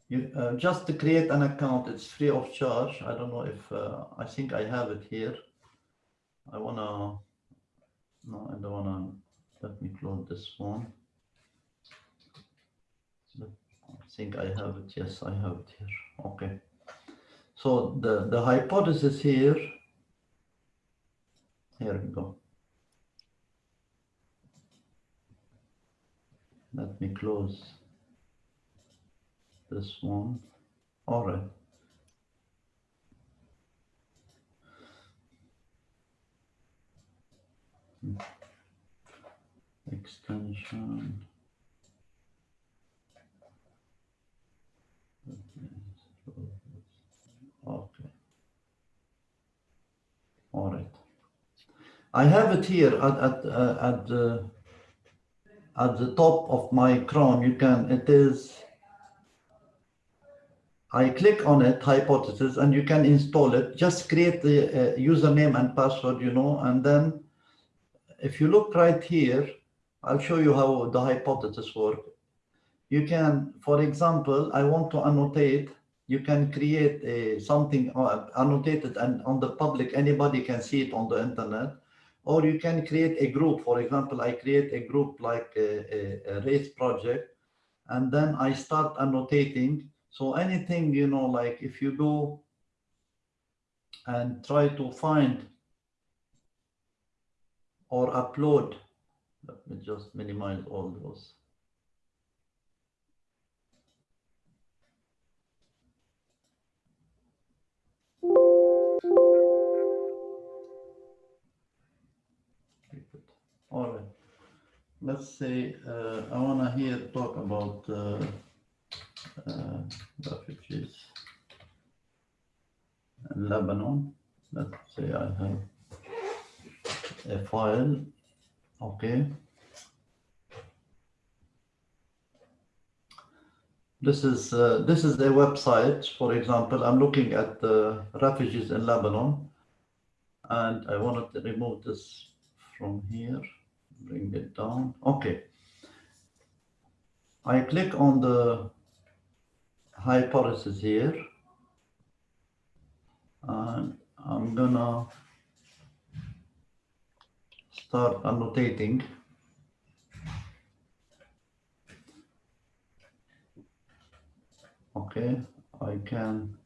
You, uh, just to create an account, it's free of charge. I don't know if, uh, I think I have it here. I wanna, no, I don't wanna, let me close this one. I think I have it. Yes, I have it here. Okay. So the, the hypothesis here, here we go. Let me close this one. All right. Extension. Okay. All right. I have it here at, at, uh, at the, at the top of my Chrome. You can, it is, I click on it, hypothesis, and you can install it. Just create the uh, username and password, you know, and then if you look right here, I'll show you how the hypothesis work. You can, for example, I want to annotate you can create a something uh, annotated and on the public, anybody can see it on the internet. Or you can create a group. For example, I create a group like a, a, a race project, and then I start annotating. So anything, you know, like if you go and try to find or upload, let me just minimize all those. All right. Let's say uh, I want to hear talk about uh, uh, refugees in Lebanon. Let's say I have a file. Okay. This is uh, this is a website. For example, I'm looking at the refugees in Lebanon, and I wanted to remove this from here, bring it down. Okay. I click on the hypothesis here, and I'm gonna start annotating. Okay, I can.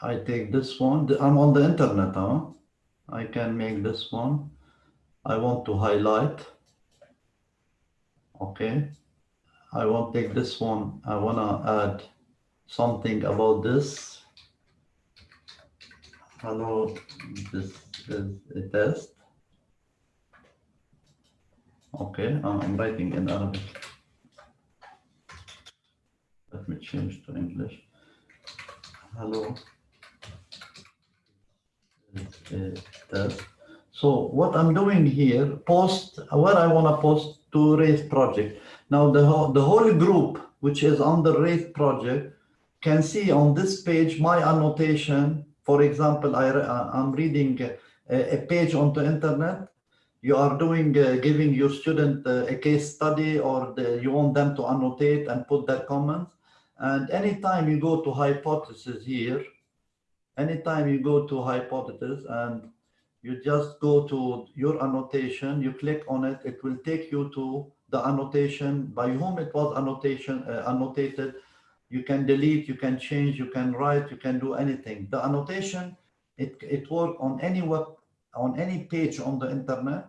I take this one. I'm on the internet, huh? I can make this one. I want to highlight. Okay. I want to take this one. I want to add something about this. Hello, this is a test. Okay, I'm writing in Arabic. Let me change to English. Hello. Test. So what I'm doing here, post what I want to post to race project. Now the whole, the whole group, which is on the race project, can see on this page my annotation. For example, I, uh, I'm reading a, page on the internet. You are doing, uh, giving your student uh, a case study or the, you want them to annotate and put their comments. And anytime you go to hypothesis here, anytime you go to hypothesis and you just go to your annotation, you click on it, it will take you to the annotation by whom it was annotation uh, annotated. You can delete, you can change, you can write, you can do anything. The annotation, it, it work on any web, on any page on the internet.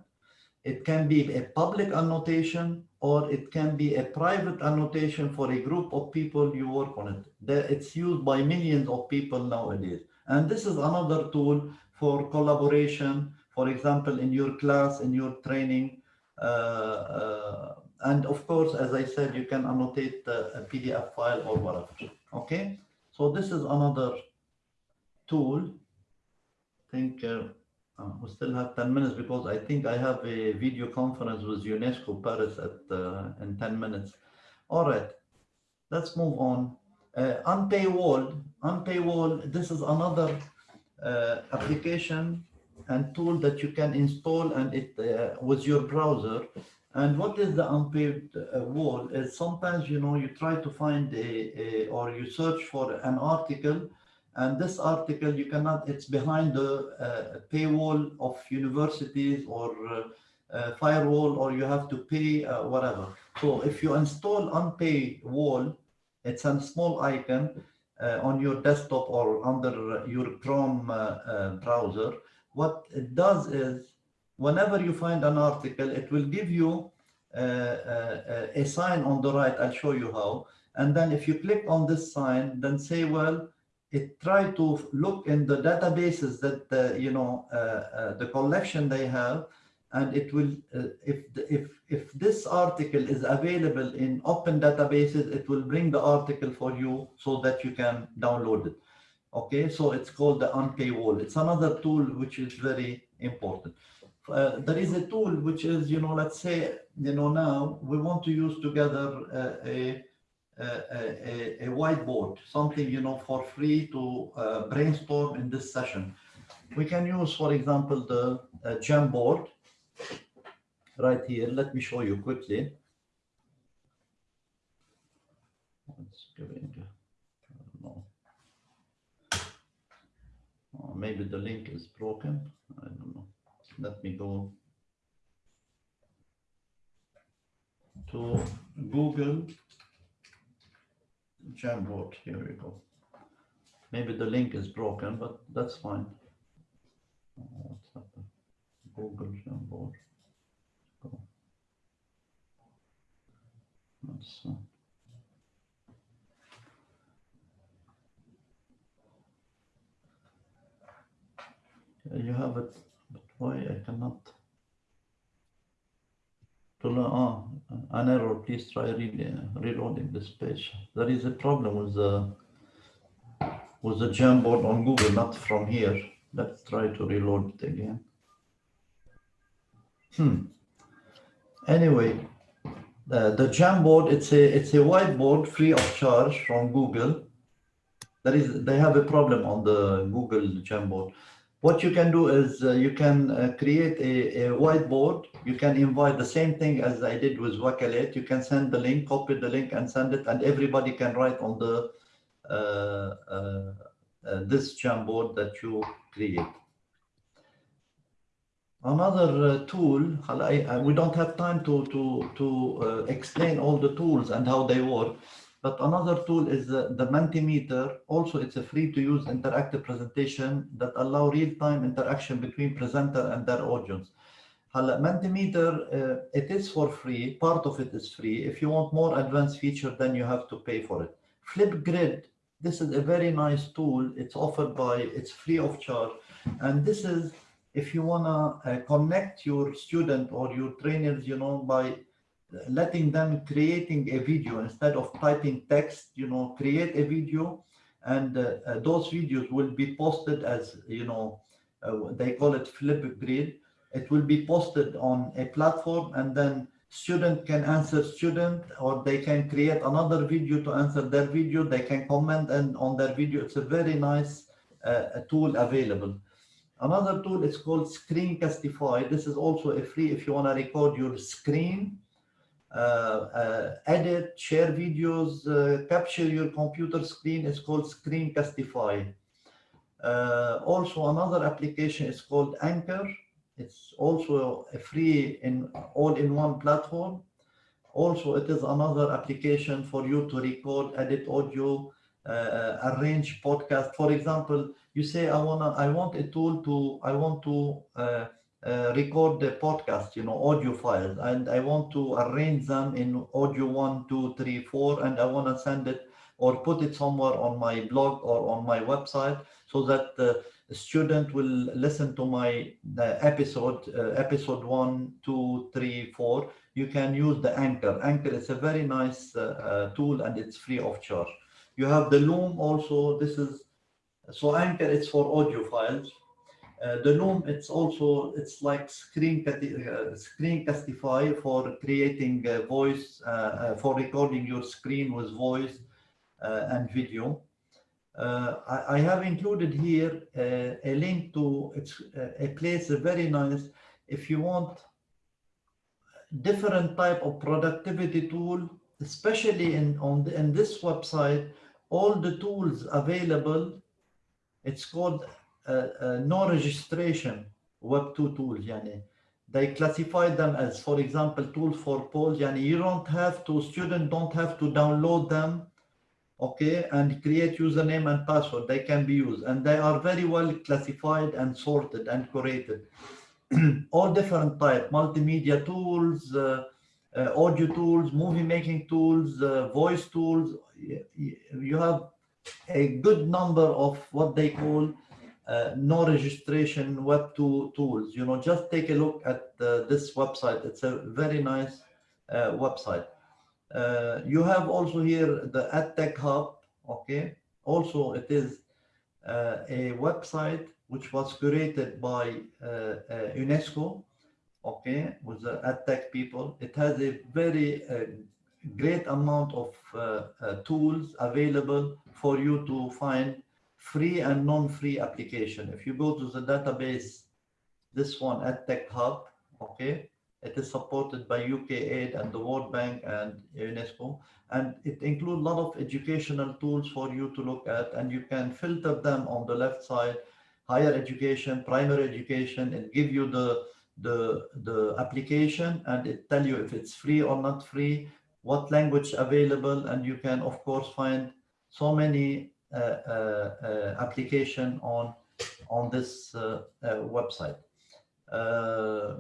It can be a public annotation or it can be a private annotation for a group of people you work on it. It's used by millions of people nowadays. And this is another tool for collaboration, for example, in your class, in your training. Uh, uh, and of course, as I said, you can annotate a PDF file or whatever. Okay, so this is another tool. Think uh, uh, we still have 10 minutes because I think I have a video conference with UNESCO Paris at uh, in 10 minutes. All right, let's move on. Uh, Unpaywall, Unpaywall, this is another uh, application and tool that you can install and it uh, with your browser. And what is the unpaid uh, wall is sometimes, you know, you try to find a, a, or you search for an article and this article you cannot, it's behind the uh, paywall of universities or uh, uh, firewall or you have to pay uh, whatever. So if you install Unpaywall, it's a small icon uh, on your desktop or under your Chrome uh, browser. What it does is whenever you find an article, it will give you a sign on the right. I'll show you how. And then if you click on this sign, then say, well, it try to look in the databases that, uh, you know, the collection they have, and it will, if, if, if this article is available in open databases, it will bring the article for you so that you can download it. Okay, so it's called the unpaywall. It's another tool which is very important. Uh, there is a tool which is, you know, let's say, you know, now we want to use together uh, a, a, a, whiteboard, something, you know, for free to uh, brainstorm in this session. We can use, for example, the uh, Jamboard right here. Let me show you quickly. It's giving, I don't maybe the link is broken. I don't know. Let me go to Google Jamboard. Here we go. Maybe the link is broken, but that's fine. Uh, What's happened? Google Jamboard. Go. Let's, uh, You have it, but why I cannot? To learn, ah, an error, please try re- reloading this page. There is a problem with the, with the Jamboard on Google, not from here. Let's try to reload it again. Hmm. Anyway, the, the Jamboard, it's a, it's a whiteboard free of charge from Google. There is, they have a problem on the Google Jamboard. What you can do is uh, you can uh, create a, a whiteboard. You can invite the same thing as I did with Wakelet. You can send the link, copy the link and send it and everybody can write on the uh, uh, uh, this Jamboard that you create. Another uh, tool, I, I, we don't have time to, to, to explain all the tools and how they work, but another tool is uh, the Mentimeter. Also, it's a free to use interactive presentation that allow real-time interaction between presenter and their audience. هلا Mentimeter, uh, it is for free. Part of it is free. If you want more advanced feature, then you have to pay for it. Flipgrid, this is a very nice tool. It's offered by, it's free of charge. And this is if you wanna uh, connect your student or your trainers, you know, by letting them creating a video instead of typing text, you know, create a video and uh, uh, those videos will be posted as, you know, uh, they call it Flipgrid. It will be posted on a platform and then student can answer student or they can create another video to answer their video. They can comment and on their video. It's a very nice uh, tool available. Another tool is called Screencastify. This is also a free if you want to record your screen, edit, share videos, uh, capture your computer screen. It's called Screencastify. Uh, also, another application is called Anchor. It's also a free and all-in-one platform. Also, it is another application for you to record, edit audio, uh, arrange podcast. For example, you say I wanna, I want a tool to, I want to uh, uh, record the podcast, you know, audio files, and I want to arrange them in audio one, two, three, four, and I want to send it or put it somewhere on my blog or on my website so that the student will listen to my episode, uh, episode one, two, three, four. You can use the Anchor. Anchor is a very nice uh, tool and it's free of charge. You have the Loom also. This is so Anchor. It's for audio files. Uh, the Loom. It's also it's like screen uh, Screencastify for creating uh, voice uh, for recording your screen with voice and video. I, I, have included here a link to it's a place very nice if you want different type of productivity tool especially in on the, in this website all the tools available it's called uh, uh, no registration web 2 tools yani. They classify them as for example tools for polls yani you don't have to students don't have to download them okay and create username and password. They can be used. And they are very well classified and sorted and curated. All different type multimedia tools uh, uh, audio tools, movie making tools, uh, voice tools. You have a good number of what they call uh, no registration web two tools. You know, just take a look at this website. It's a very nice website. you have also here the EdTech Hub. Okay. Also, it is a website which was curated by UNESCO okay, with the EdTech people. It has a very uh, great amount of uh, uh, tools available for you to find free and non-free application. If you go to the database, this one, EdTech Hub, okay, It is supported by UK Aid and the World Bank and UNESCO. And it includes a lot of educational tools for you to look at, and you can filter them on the left side, higher education, primary education, and give you the, the, the application, and it tell you if it's free or not free, what language available, and you can, of course, find so many application on, on this uh, uh, website. Uh,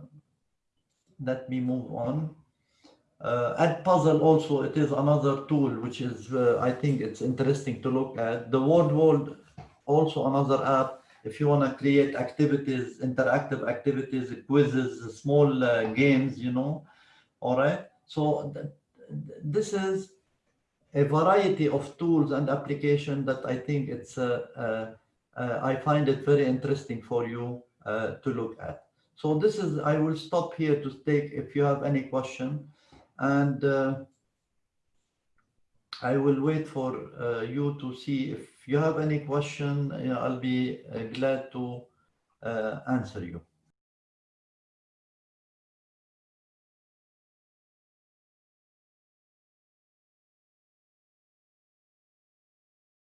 let me move on. Uh, Edpuzzle also, it is another tool which is, uh, I think it's interesting to look at. The Wordwall, also another app. If you want to create activities, interactive activities, quizzes, small uh, games, you know. All right. So th this is a variety of tools and application that I think it's, uh, uh, uh, I find it very interesting for you uh, to look at. So this is, I will stop here to take if you have any question and I will wait for you to see if you have any question, you know, I'll be glad to answer you.